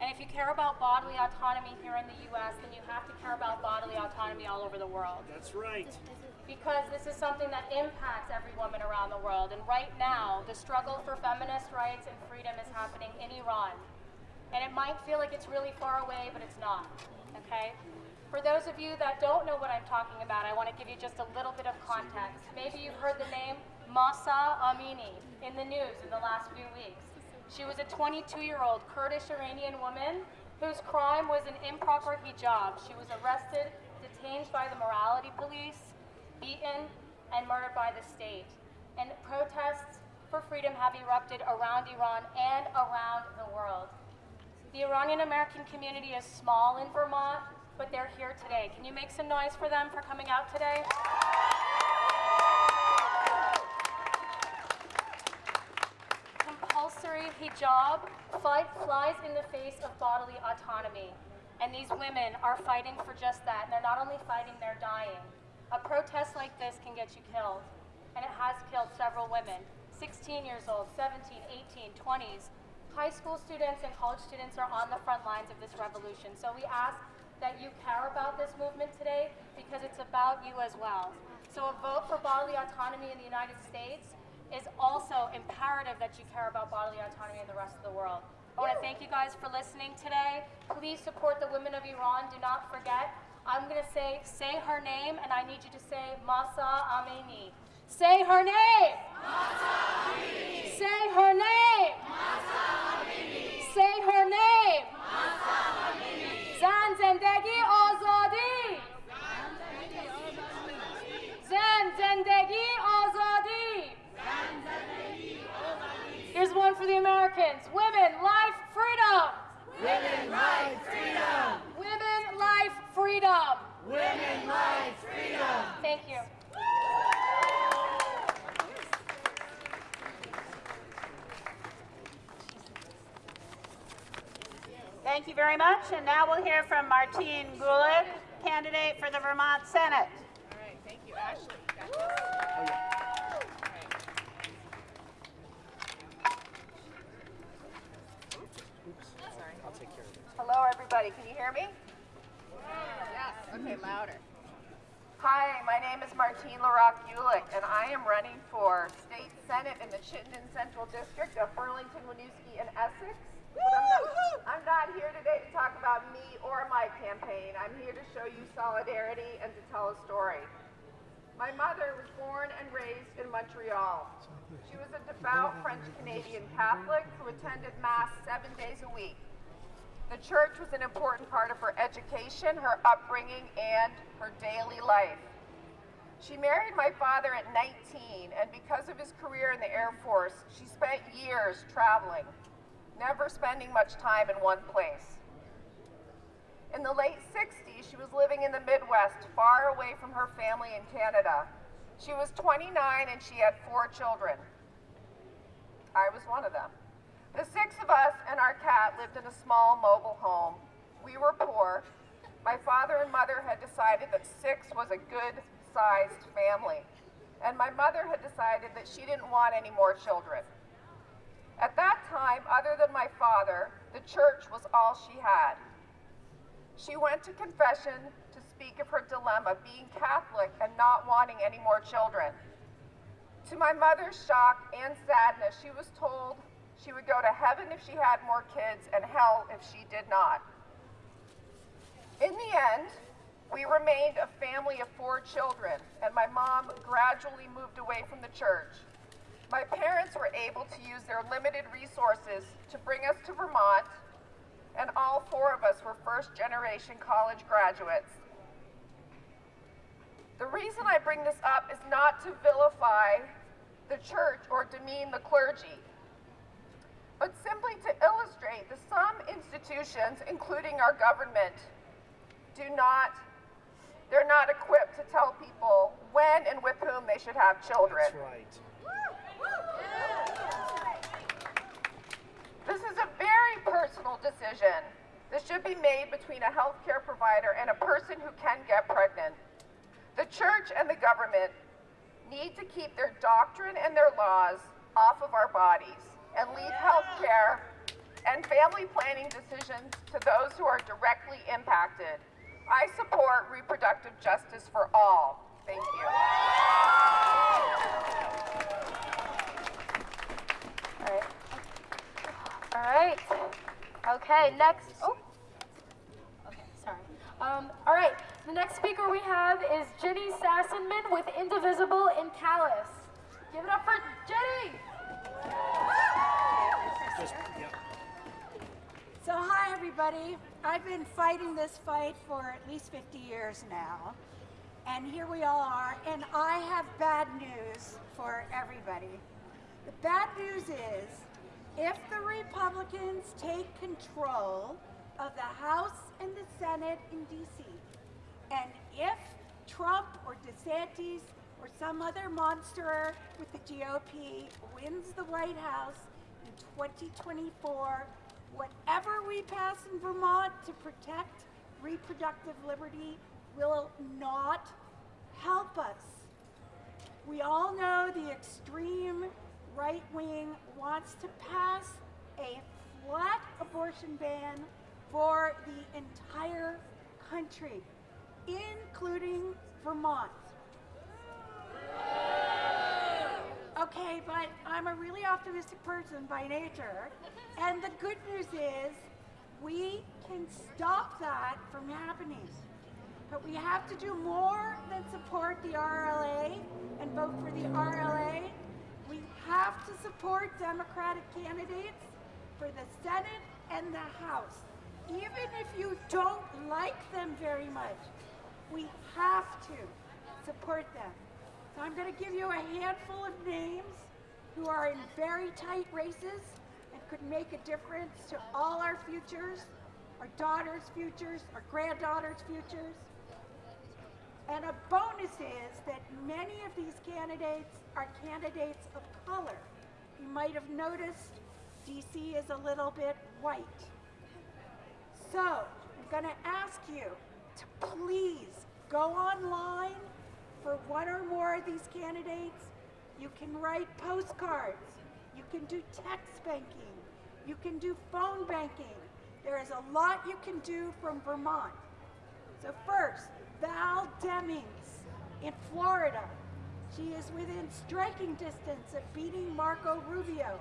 And if you care about bodily autonomy here in the US, then you have to care about bodily autonomy all over the world. That's right. Because this is something that impacts every woman around the world. And right now, the struggle for feminist rights and freedom is happening in Iran. And it might feel like it's really far away, but it's not. Okay? For those of you that don't know what I'm talking about, I want to give you just a little bit of context. Maybe you've heard the name Mahsa Amini in the news in the last few weeks. She was a 22 year old Kurdish Iranian woman whose crime was an improper hijab. She was arrested, detained by the morality police, beaten, and murdered by the state. And protests for freedom have erupted around Iran and around the world. The Iranian American community is small in Vermont, but they're here today. Can you make some noise for them for coming out today? Compulsory hijab fight flies in the face of bodily autonomy. And these women are fighting for just that. And they're not only fighting, they're dying. A protest like this can get you killed, and it has killed several women 16 years old, 17, 18, 20s. High school students and college students are on the front lines of this revolution. So we ask that you care about this movement today because it's about you as well. So a vote for bodily autonomy in the United States is also imperative that you care about bodily autonomy in the rest of the world. I want to thank you guys for listening today. Please support the women of Iran. Do not forget. I'm going to say, say her name, and I need you to say Mahsa Amini. Say her name. Mahsa Amini. Say her name. Mahsa Amini. Say her name. Mahsa Amini. Zan Zendegi Azadi. Zan Zendegi Azadi. Here's one for the Americans. Wait. Much. And now we'll hear from Martine Gulick, candidate for the Vermont Senate. All right, thank you, Ashley. You got this. Oh, Hello, everybody. Can you hear me? Yes. Okay, louder. Hi, my name is Martine Larocque Gulick, and I am running for state senate in the Chittenden Central District of Burlington, Winooski, and Essex. But I'm not, I'm not here today to talk about me or my campaign. I'm here to show you solidarity and to tell a story. My mother was born and raised in Montreal. She was a devout French Canadian Catholic who attended Mass seven days a week. The church was an important part of her education, her upbringing, and her daily life. She married my father at 19, and because of his career in the Air Force, she spent years traveling, never spending much time in one place. In the late 60s, she was living in the Midwest, far away from her family in Canada. She was 29 and she had four children. I was one of them. The six of us and our cat lived in a small mobile home. We were poor. My father and mother had decided that six was a good sized family. And my mother had decided that she didn't want any more children. At that time, other than my father, the church was all she had. She went to confession to speak of her dilemma, being Catholic and not wanting any more children. To my mother's shock and sadness, she was told she would go to heaven if she had more kids and hell if she did not. In the end, we remained a family of four children, and my mom gradually moved away from the church. My parents were able to use their limited resources to bring us to Vermont, and all four of us were first generation college graduates. The reason I bring this up is not to vilify the church or demean the clergy, but simply to illustrate that some institutions, including our government, do not, they're not equipped to tell people when and with whom they should have children. That's right. This is a very personal decision. This should be made between a healthcare provider and a person who can get pregnant. The church and the government need to keep their doctrine and their laws off of our bodies and leave healthcare and family planning decisions to those who are directly impacted. I support reproductive justice for all. Thank you. All right. All right. Okay, next. Oh. Okay, sorry. Um, all right, the next speaker we have is Jenny Sassenman with Indivisible in Calais. Give it up for Jenny! So, hi, everybody. I've been fighting this fight for at least 50 years now. And here we all are. And I have bad news for everybody. The bad news is if the Republicans take control of the House and the Senate in D.C., and if Trump or DeSantis or some other monster with the GOP wins the White House in 2024, whatever we pass in Vermont to protect reproductive liberty will not help us. We all know the extreme right wing wants to pass a flat abortion ban for the entire country, including Vermont. Okay, but I'm a really optimistic person by nature, and the good news is we can stop that from happening. But we have to do more than support the RLA and vote for the RLA. Have to support Democratic candidates for the Senate and the House. Even if you don't like them very much, we have to support them. So I'm going to give you a handful of names who are in very tight races and could make a difference to all our futures, our daughters' futures, our granddaughters' futures. And a bonus is that many of these candidates are candidates of color. You might have noticed DC is a little bit white. So I'm going to ask you to please go online for one or more of these candidates. You can write postcards. You can do text banking. You can do phone banking. There is a lot you can do from Vermont. So first, Val Demings in Florida. She is within striking distance of beating Marco Rubio.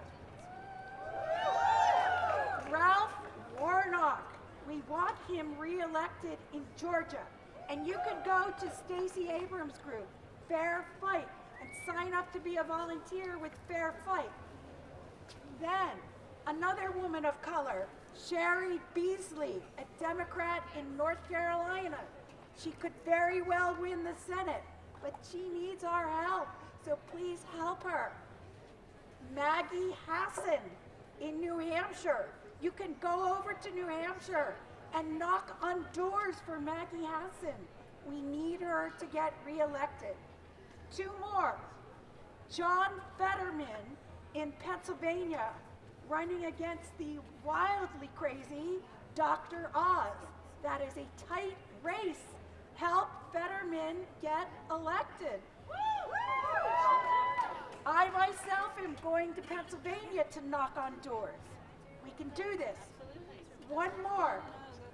Ralph Warnock. We want him reelected in Georgia. And you can go to Stacey Abrams' group, Fair Fight, and sign up to be a volunteer with Fair Fight. Then, another woman of color, Cheri Beasley, a Democrat in North Carolina. She could very well win the Senate, but she needs our help, so please help her. Maggie Hassan in New Hampshire. You can go over to New Hampshire and knock on doors for Maggie Hassan. We need her to get reelected. Two more. John Fetterman in Pennsylvania running against the wildly crazy Dr. Oz. That is a tight race. Help Fetterman get elected. I myself am going to Pennsylvania to knock on doors. We can do this. One more.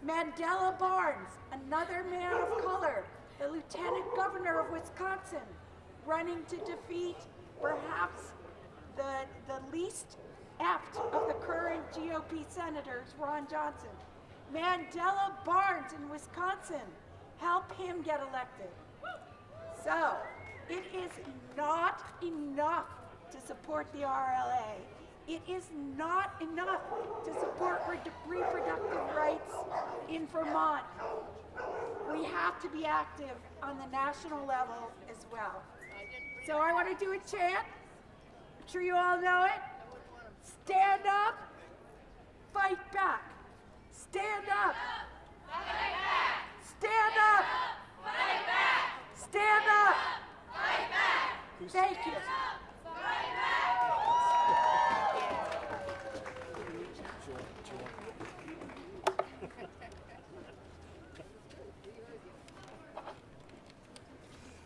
Mandela Barnes, another man of color, the lieutenant governor of Wisconsin, running to defeat perhaps the, the least apt of the current GOP senators, Ron Johnson. Mandela Barnes in Wisconsin, help him get elected. So, it is not enough to support the RLA. It is not enough to support reproductive rights in Vermont. We have to be active on the national level as well. So I want to do a chant. I'm sure you all know it. Stand up, fight back. Stand up. Stand up. Stand up. Thank you.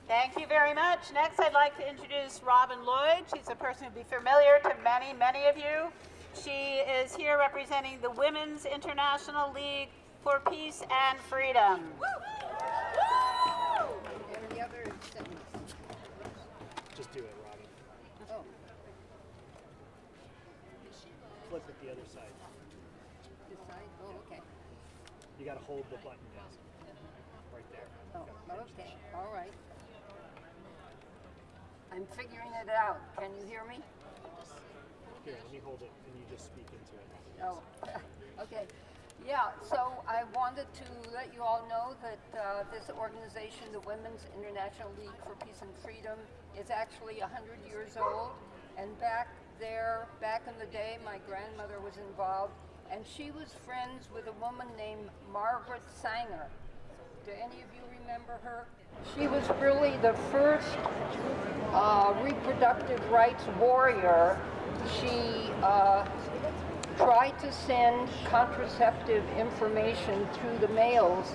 Thank you very much. Next, I'd like to introduce Robin Lloyd. She's a person who'll be familiar to many, many of you. She is here representing the Women's International League for Peace and Freedom. Just do it, Robin. Oh. Flip it the other side. This side? Oh, okay. You gotta hold the button down. Right there. Oh, okay, all right. I'm figuring it out. Can you hear me? Here, let me hold it and you just speak into it. Oh, okay. Yeah, so I wanted to let you all know that uh, this organization, the Women's International League for Peace and Freedom, is actually 100 years old. And back there, back in the day, my grandmother was involved, and she was friends with a woman named Margaret Sanger. Do any of you remember her? She was really the first uh, reproductive rights warrior. She uh, tried to send contraceptive information through the mails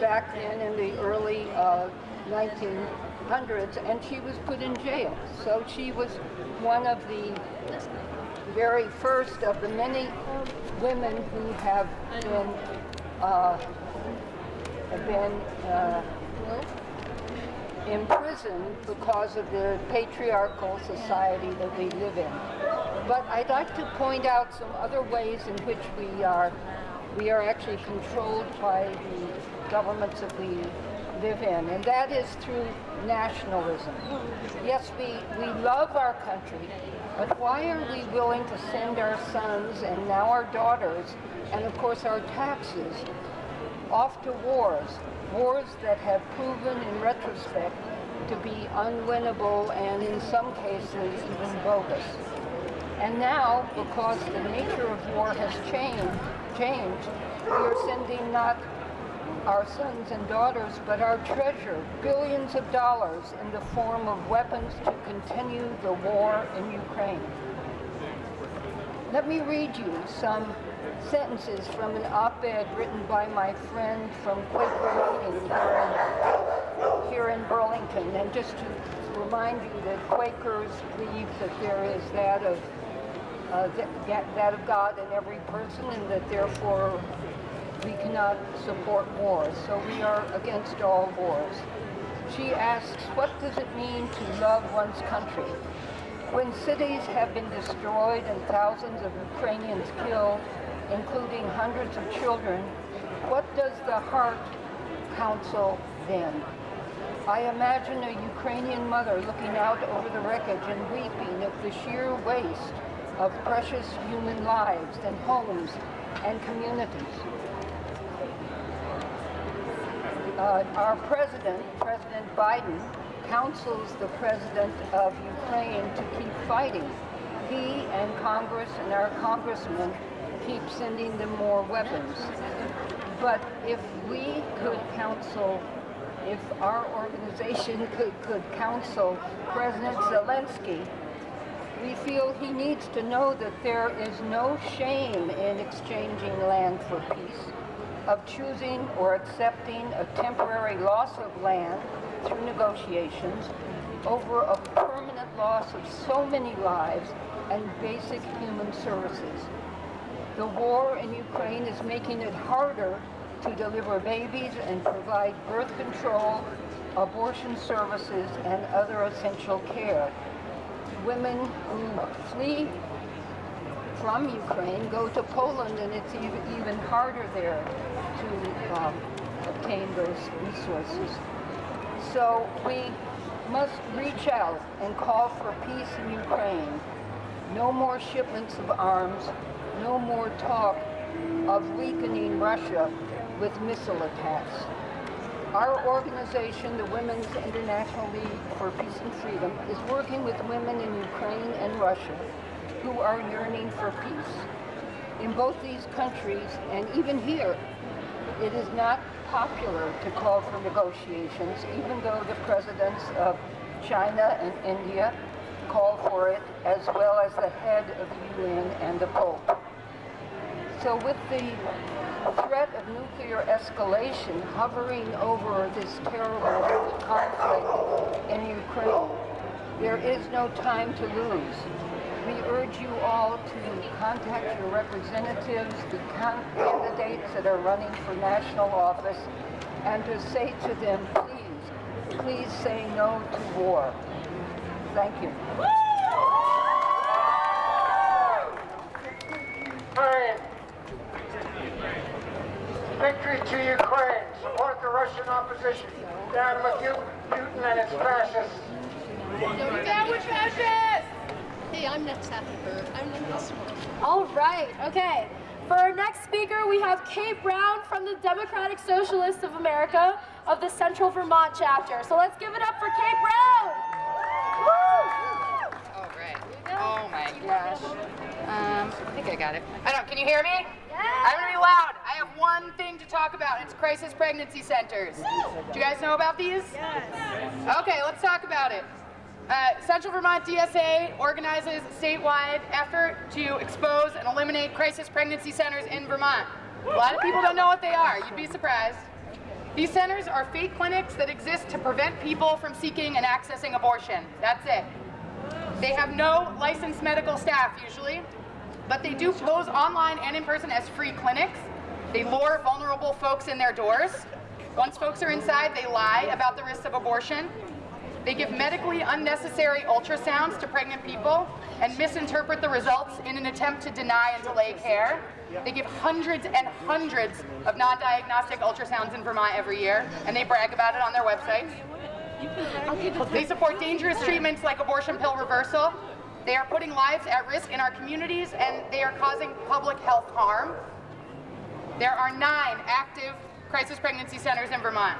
back then in the early uh, 1900s, and she was put in jail. So she was one of the very first of the many women who have been uh, been uh, imprisoned because of the patriarchal society that we live in. But I'd like to point out some other ways in which we are we are actually controlled by the governments that we live in, and that is through nationalism. Yes, we, we love our country, but why are we willing to send our sons and now our daughters, and of course our taxes, off to wars, wars that have proven in retrospect to be unwinnable and in some cases even bogus. And now, because the nature of war has changed, changed, we are sending not our sons and daughters, but our treasure, billions of dollars in the form of weapons to continue the war in Ukraine. Let me read you some sentences from an op-ed written by my friend from Quaker Meeting here in, here in Burlington. And just to remind you that Quakers believe that there is that of uh, that, that of God in every person and that therefore we cannot support wars. So we are against all wars. She asks, what does it mean to love one's country? When cities have been destroyed and thousands of Ukrainians killed, including hundreds of children, what does the heart counsel then? I imagine a Ukrainian mother looking out over the wreckage and weeping at the sheer waste of precious human lives and homes and communities. Uh, our president, President Biden, counsels the president of Ukraine to keep fighting. He and Congress and our congressmen keep sending them more weapons. But if we could counsel, if our organization could, could counsel President Zelensky we feel he needs to know that there is no shame in exchanging land for peace, of choosing or accepting a temporary loss of land through negotiations over a permanent loss of so many lives and basic human services. The war in Ukraine is making it harder to deliver babies and provide birth control, abortion services, and other essential care women who flee from Ukraine go to Poland and it's even harder there to um, obtain those resources. So we must reach out and call for peace in Ukraine. No more shipments of arms, no more talk of weakening Russia with missile attacks. Our organization, the Women's International League for Peace and Freedom, is working with women in Ukraine and Russia who are yearning for peace. In both these countries, and even here, it is not popular to call for negotiations, even though the presidents of China and India call for it, as well as the head of the UN and the Pope. So with the threat of nuclear escalation hovering over this terrible conflict in Ukraine. There is no time to lose. We urge you all to contact your representatives, the candidates that are running for national office, and to say to them, please, please say no to war. Thank you. Victory to Ukraine. Support Russian opposition. Down with you, Putin and its fascists. Down with fascists! Hey, I'm next after her. I'm next one. All right, okay. For our next speaker, we have Kate Brown from the Democratic Socialists of America of the Central Vermont chapter. So let's give it up for Kate Brown! All right. Oh my gosh. Um, I think I got it. I don't. Can you hear me? I'm gonna be loud. I have one thing to talk about. It's crisis pregnancy centers. Do you guys know about these? Yes. Okay, let's talk about it. Uh, Central Vermont DSA organizes a statewide effort to expose and eliminate crisis pregnancy centers in Vermont. A lot of people don't know what they are. You'd be surprised. These centers are fake clinics that exist to prevent people from seeking and accessing abortion. That's it. They have no licensed medical staff usually, but they do pose online and in person as free clinics. They lure vulnerable folks in their doors. Once folks are inside, they lie about the risks of abortion. They give medically unnecessary ultrasounds to pregnant people and misinterpret the results in an attempt to deny and delay care. They give hundreds and hundreds of non-diagnostic ultrasounds in Vermont every year, and they brag about it on their website. They support dangerous treatments like abortion pill reversal. They are putting lives at risk in our communities, and they are causing public health harm. There are nine active crisis pregnancy centers in Vermont.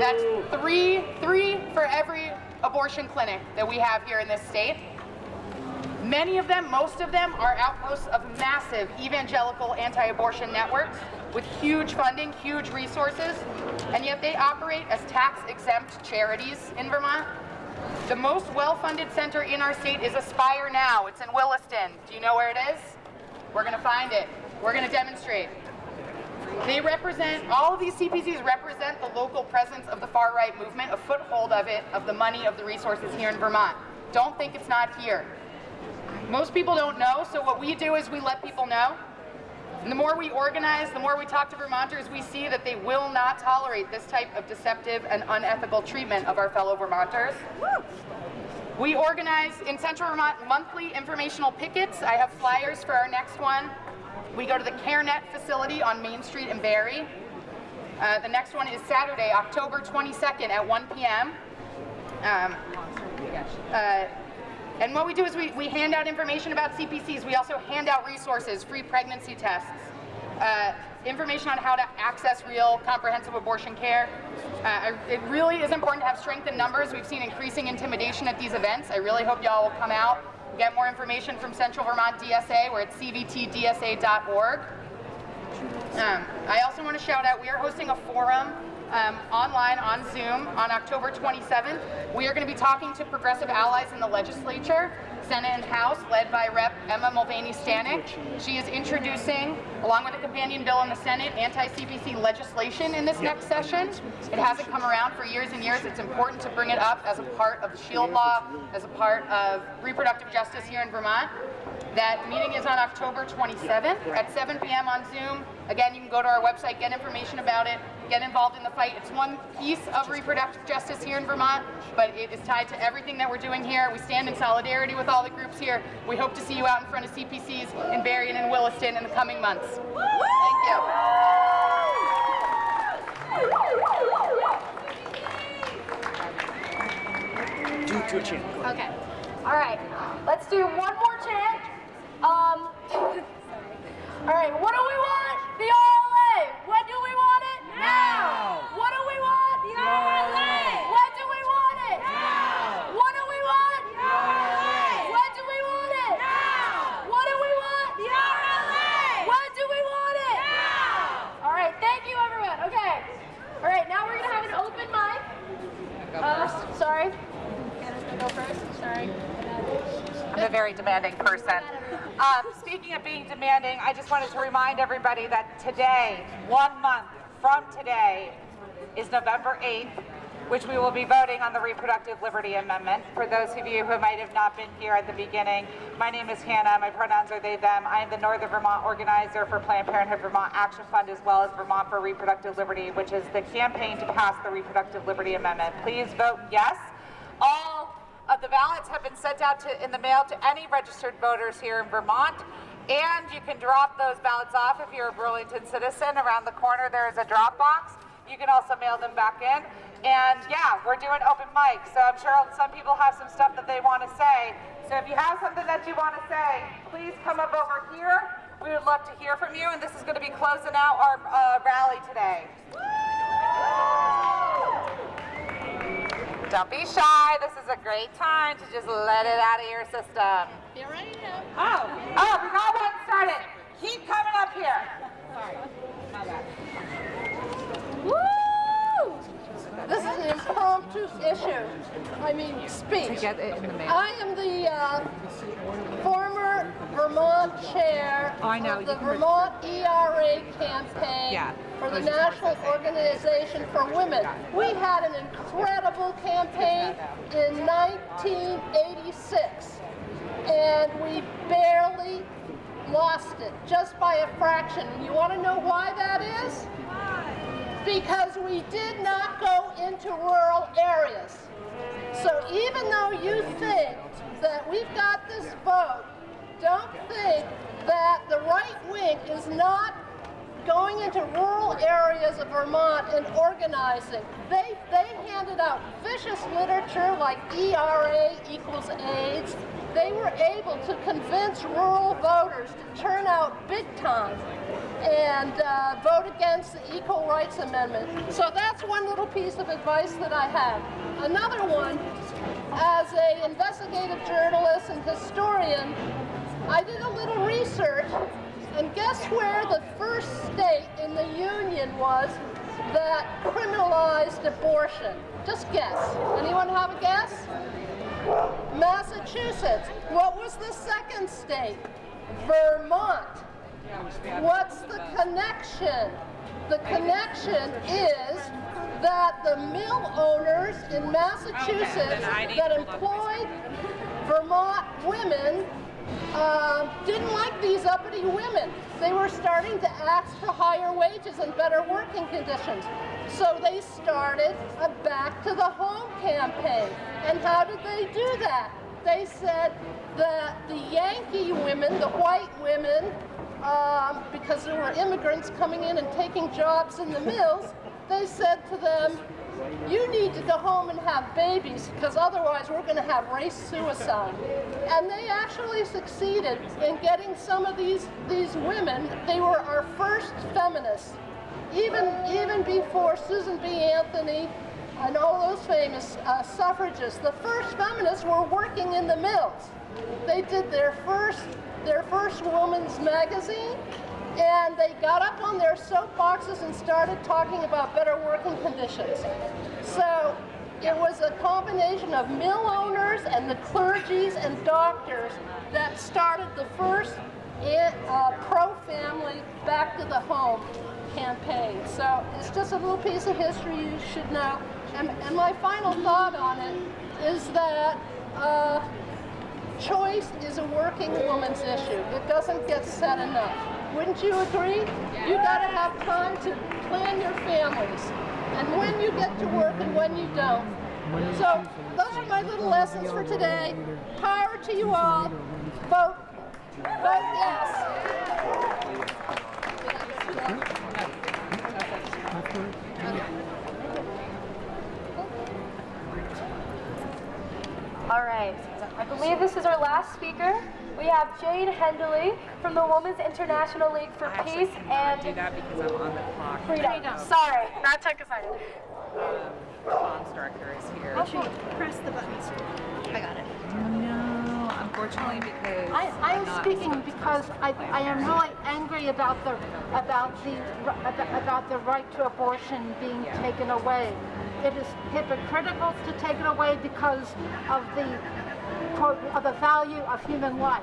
That's three, three for every abortion clinic that we have here in this state. Many of them, most of them, are outposts of massive evangelical anti-abortion networks with huge funding, huge resources, and yet they operate as tax-exempt charities in Vermont. The most well-funded center in our state is Aspire Now. It's in Williston. Do you know where it is? We're going to find it. We're going to demonstrate. They represent, all of these CPCs represent the local presence of the far-right movement, a foothold of it, of the money, of the resources here in Vermont. Don't think it's not here. Most people don't know, so what we do is we let people know. And the more we organize, the more we talk to Vermonters, we see that they will not tolerate this type of deceptive and unethical treatment of our fellow Vermonters. We organize in Central Vermont monthly informational pickets. I have flyers for our next one. We go to the CareNet facility on Main Street in Barre. Uh, the next one is Saturday, October 22nd at 1 p.m. Um, uh, and what we do is we, we hand out information about CPCs. We also hand out resources, free pregnancy tests, uh, information on how to access real comprehensive abortion care. Uh, it really is important to have strength in numbers. We've seen increasing intimidation at these events. I really hope y'all will come out get more information from Central Vermont DSA. We're at cvtdsa.org. Um, I also want to shout out, we are hosting a forum um, online on Zoom on October 27th. We are going to be talking to progressive allies in the legislature, Senate and House, led by Rep. Emma Mulvaney Stanak. She is introducing, along with a companion bill in the Senate, anti-CPC legislation in this next session. It hasn't come around for years and years. It's important to bring it up as a part of the SHIELD law, as a part of reproductive justice here in Vermont. That meeting is on October 27th at 7 p.m. on Zoom. Again, you can go to our website, get information about it, get involved in the fight. It's one piece of reproductive justice here in Vermont, but it is tied to everything that we're doing here. We stand in solidarity with all the groups here. We hope to see you out in front of CPCs in Barre and in Williston in the coming months. Thank you. Do to a chant. Okay. All right. Let's do one more chant. All right. What do we want? The RLA. When do we want it? Now. What do we want? The RLA. When do we want it? Now. What do we want? The RLA. When do we want it? Now. What do we want? The RLA. When do we want it? Now. All right. Thank you, everyone. Okay. All right. Now we're gonna have an open mic. Uh, sorry. Go first. Sorry. I'm a very demanding person. Um, speaking of being demanding, I just wanted to remind everybody that today, one month from today, is November 8th, which we will be voting on the Reproductive Liberty Amendment. For those of you who might have not been here at the beginning, my name is Hannah. My pronouns are they, them. I am the Northern Vermont organizer for Planned Parenthood Vermont Action Fund as well as Vermont for Reproductive Liberty, which is the campaign to pass the Reproductive Liberty Amendment. Please vote yes. All of the ballots have been sent out to, in the mail to any registered voters here in Vermont. And you can drop those ballots off if you're a Burlington citizen. Around the corner there is a drop box. You can also mail them back in. And yeah, we're doing open mic, so I'm sure some people have some stuff that they want to say. So if you have something that you want to say, please come up over here. We would love to hear from you, and this is going to be closing out our uh, rally today. Don't be shy. This is a great time to just let it out of your system. Get ready now. Oh, oh, we got one started. Keep coming up here. Sorry. My bad. Woo! This is an impromptu issue. I mean, speech. To get it in the mail. I am the uh, former Vermont chair Oh, I know. of the Vermont ERA campaign Yeah, for the National about to say. Organization for Women. We had an incredible campaign in 1986, and we barely lost it, just by a fraction. You want to know why that is? Because we did not go into rural areas. So even though you think that we've got this vote, don't think that the right wing is not going into rural areas of Vermont and organizing. They, they handed out vicious literature like ERA equals AIDS. They were able to convince rural voters to turn out big time and uh, vote against the Equal Rights Amendment. So that's one little piece of advice that I have. Another one, as an investigative journalist and historian, I did a little research, and guess where the first state in the Union was that criminalized abortion? Just guess. Anyone have a guess? Massachusetts. What was the second state? Vermont. What's the connection? The connection is that the mill owners in Massachusetts that to look this employed Vermont women um, didn't like these uppity women. They were starting to ask for higher wages and better working conditions. So they started a back to the home campaign. And how did they do that? They said that the Yankee women, the white women, um, because there were immigrants coming in and taking jobs in the mills, they said to them, you need to go home and have babies because otherwise we're going to have race suicide. And they actually succeeded in getting some of these, these women, they were our first feminists. Even, even before Susan B. Anthony and all those famous uh, suffragists, the first feminists were working in the mills. They did their first, their first woman's magazine, and they got up on their soapboxes and started talking about better working conditions. So it was a combination of mill owners and the clergies and doctors that started the first eh, uh, pro-family, back to the home campaign. So it's just a little piece of history you should know. And, and my final thought on it is that uh, choice is a working woman's issue. It doesn't get said enough. Wouldn't you agree? You gotta have time to plan your families. And when you get to work and when you don't. So those are my little lessons for today. Power to you all. Vote. Vote yes. All right. I believe this is our last speaker. We have Jade Hendley from the Women's International League for I actually Peace cannot and do that because I'm on the clock. Freedom. Sorry, that took a second. Um, comms director is here. Press the buttons. I got it. No, unfortunately because I, I I'm not speaking because I, I am really angry about the about the about, about the right to abortion being taken away. It is hypocritical to take it away because of the quote of the value of human life.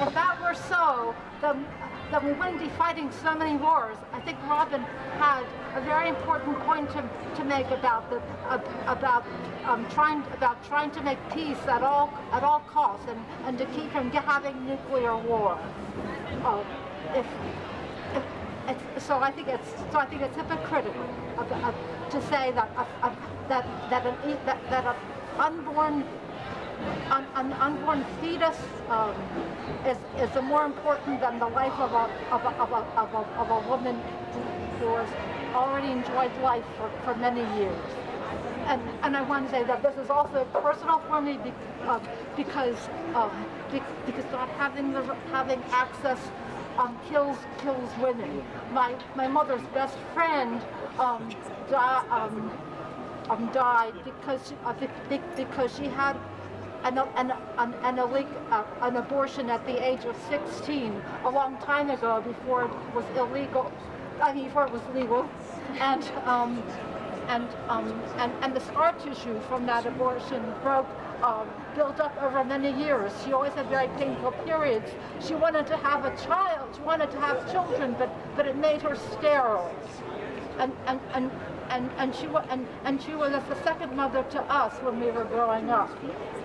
If that were so, then then we wouldn't be fighting so many wars. I think Robin had a very important point to, to make about the ab- about um, trying about trying to make peace at all at all costs and, and to keep from having nuclear war. Uh, if, if, so I think it's so I think it's hypocritical of, of, to say that of, of, that that an that, that an unborn an, an unborn fetus um, is, is more important than the life of a, of a, of a, of a, of a woman who has already enjoyed life for, for many years. And, and I want to say that this is also personal for me be, uh, because um, be, because not having the having access um, kills kills women. My my mother's best friend um, di- um, um, died because she, uh, be, be, because she had an, an, an, an, illeg- uh, an abortion at the age of 16 a long time ago before it was illegal, I mean before it was legal. And, um, and, um, and, and the scar tissue from that abortion broke um, built up over many years. She always had very painful periods. She wanted to have a child. She wanted to have children, but but it made her sterile. And and and and, and she and, and she was the second mother to us when we were growing up.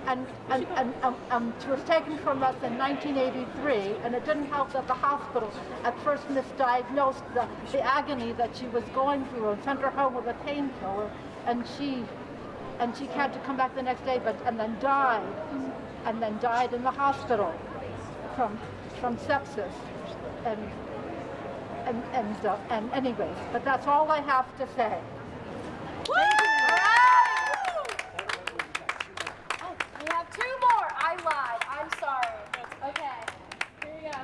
And and, and um, um, she was taken from us in 1983, and it didn't help that the hospital at first misdiagnosed the, the agony that she was going through and sent her home with a painkiller, and she and she had to come back the next day, but and then died, and then died in the hospital from from sepsis, and and and uh, and anyways, but that's all I have to say. Oh, we have two more. I lied. I'm sorry. Okay. Here we go.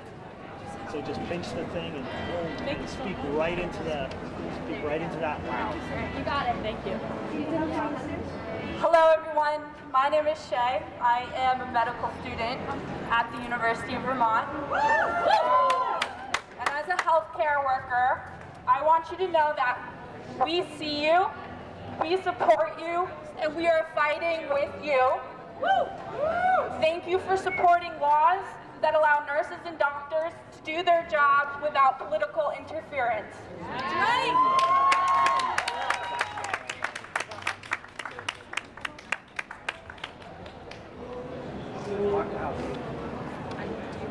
So just pinch the thing and boom, and speak right into that. Speak right into that. Wow. You got it. Thank you. Hello everyone, my name is Shay. I am a medical student at the University of Vermont. And as a healthcare worker, I want you to know that we see you, we support you, and we are fighting with you. Thank you for supporting laws that allow nurses and doctors to do their jobs without political interference.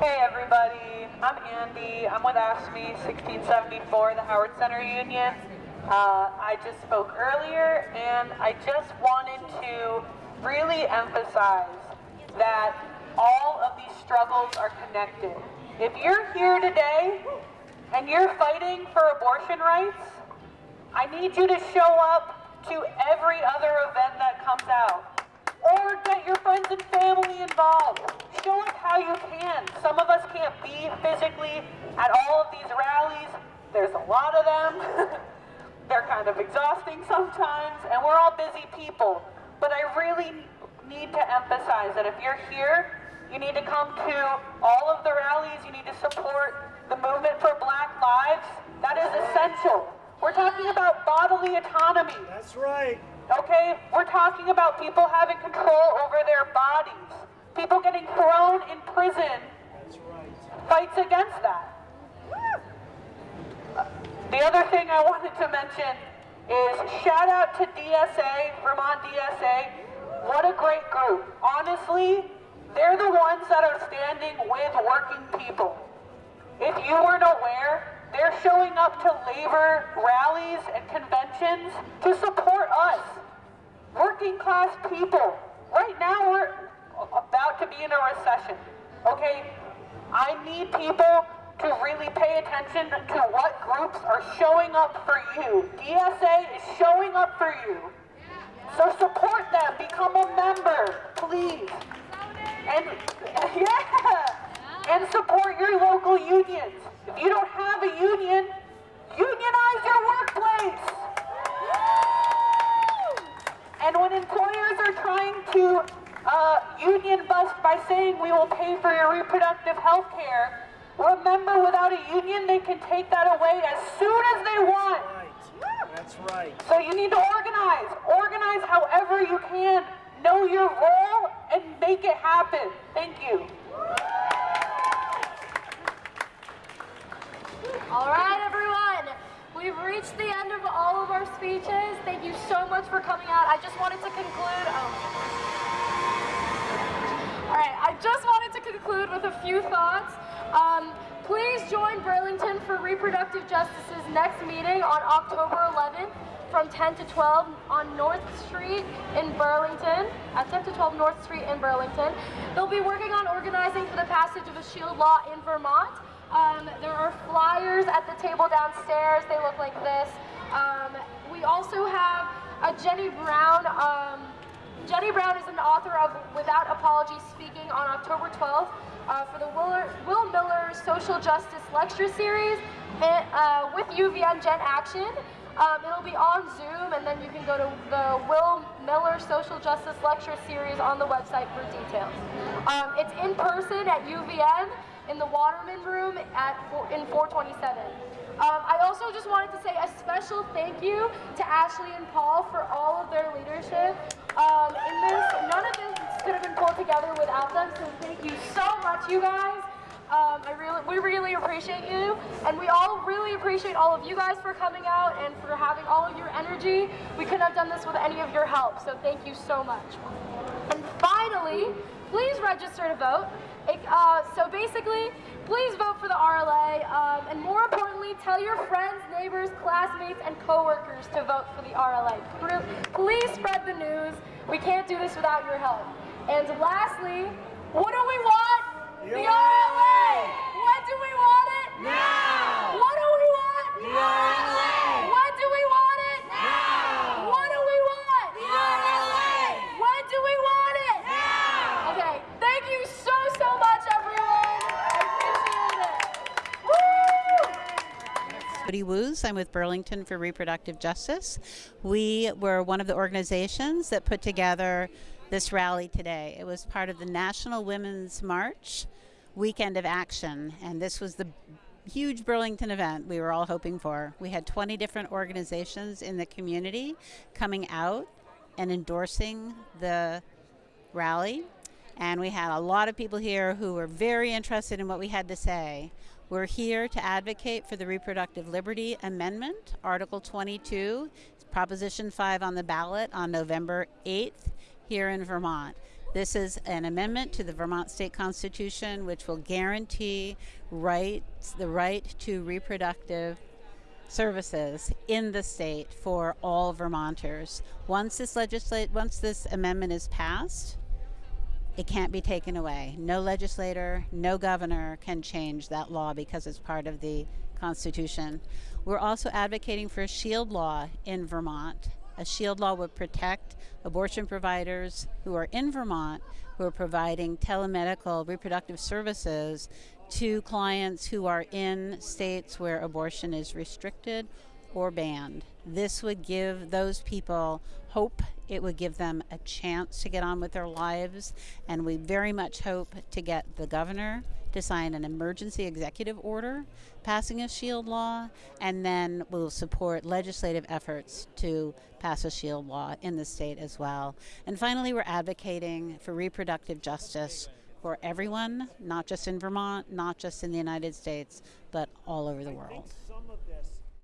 Hey everybody, I'm Andy. I'm with AFSCME 1674, the Howard Center Union. Uh, I just spoke earlier and I just wanted to really emphasize that all of these struggles are connected. If you're here today and you're fighting for abortion rights, I need you to show up to every other event that comes out. Or get your friends and family involved. Show us how you can. Some of us can't be physically at all of these rallies. There's a lot of them. They're kind of exhausting sometimes, and we're all busy people. But I really need to emphasize that if you're here, you need to come to all of the rallies. You need to support the movement for Black Lives. That is essential. We're talking about bodily autonomy. That's right. Okay? We're talking about people having control over their bodies. People getting thrown in prison. That's right. Fights against that. The other thing I wanted to mention is shout out to DSA, Vermont DSA. What a great group. Honestly, they're the ones that are standing with working people. If you weren't aware, they're showing up to labor rallies and conventions to support us, working class people. Right now, we're about to be in a recession. Okay? I need people to really pay attention to what groups are showing up for you. DSA is showing up for you. So support them, become a member, please. And yeah, and support your local unions. If you don't have a union, unionize your workplace. And when employers are trying to uh, union bust by saying we will pay for your reproductive health care, remember without a union they can take that away as soon as they want. That's right. So you need to organize. Organize however you can. Know your role and make it happen. Thank you. All right, everyone. We've reached the end of all of our speeches. Thank you so much for coming out. I just wanted to conclude. Oh. All right, I just wanted to conclude with a few thoughts. Um, please join Burlington for Reproductive Justice's next meeting on October 11th from 10 to 12 on North Street in Burlington, at 10 to 12 North Street in Burlington. They'll be working on organizing for the passage of a shield law in Vermont. Um, there are flyers at the table downstairs. They look like this. Um, we also have a Jenny Brown. Um, Jenny Brown is an author of Without Apology speaking on October 12th uh, for the Will, Will Miller Social Justice Lecture Series and, uh, with UVM Gen Action. Um, it'll be on Zoom, and then you can go to the Will Miller Social Justice Lecture Series on the website for details. Um, it's in person at UVM in the Waterman Room at in 427. Um, I also just wanted to say a special thank you to Ashley and Paul for all of their leadership um, in this. None of this could have been pulled together without them. So thank you so much, you guys. Um, I really, we really appreciate you, and we all really appreciate all of you guys for coming out and for having all of your energy. We couldn't have done this with any of your help, so thank you so much. And finally, please register to vote. It, uh, so basically, please vote for the RLA, um, and more importantly, tell your friends, neighbors, classmates, and coworkers to vote for the RLA. Please spread the news. We can't do this without your help. And lastly, what do we want? The RLA! When do we want it? Now! What do we want? The RLA! When do we want it? Now! What do we want? The RLA! When do we want it? Now! Okay, thank you so, so much, everyone. I appreciate it. Woo! Cody Woos. I'm with Burlington for Reproductive Justice. We were one of the organizations that put together this rally today. It was part of the National Women's March Weekend of Action, and this was the huge Burlington event we were all hoping for. We had 20 different organizations in the community coming out and endorsing the rally. And we had a lot of people here who were very interested in what we had to say. We're here to advocate for the Reproductive Liberty Amendment, Article 22, Proposition 5 on the ballot on November 8th here in Vermont. This is an amendment to the Vermont State Constitution which will guarantee rights, the right to reproductive services in the state for all Vermonters. Once this legislate once this amendment is passed, it can't be taken away. No legislator, no governor can change that law because it's part of the Constitution. We're also advocating for a shield law in Vermont. A shield law would protect abortion providers who are in Vermont who are providing telemedical reproductive services to clients who are in states where abortion is restricted or banned. This would give those people hope. It would give them a chance to get on with their lives. And we very much hope to get the governor to sign an emergency executive order passing a shield law. And then we'll support legislative efforts to pass a shield law in the state as well. And finally, we're advocating for reproductive justice for everyone, not just in Vermont, not just in the United States, but all over the world.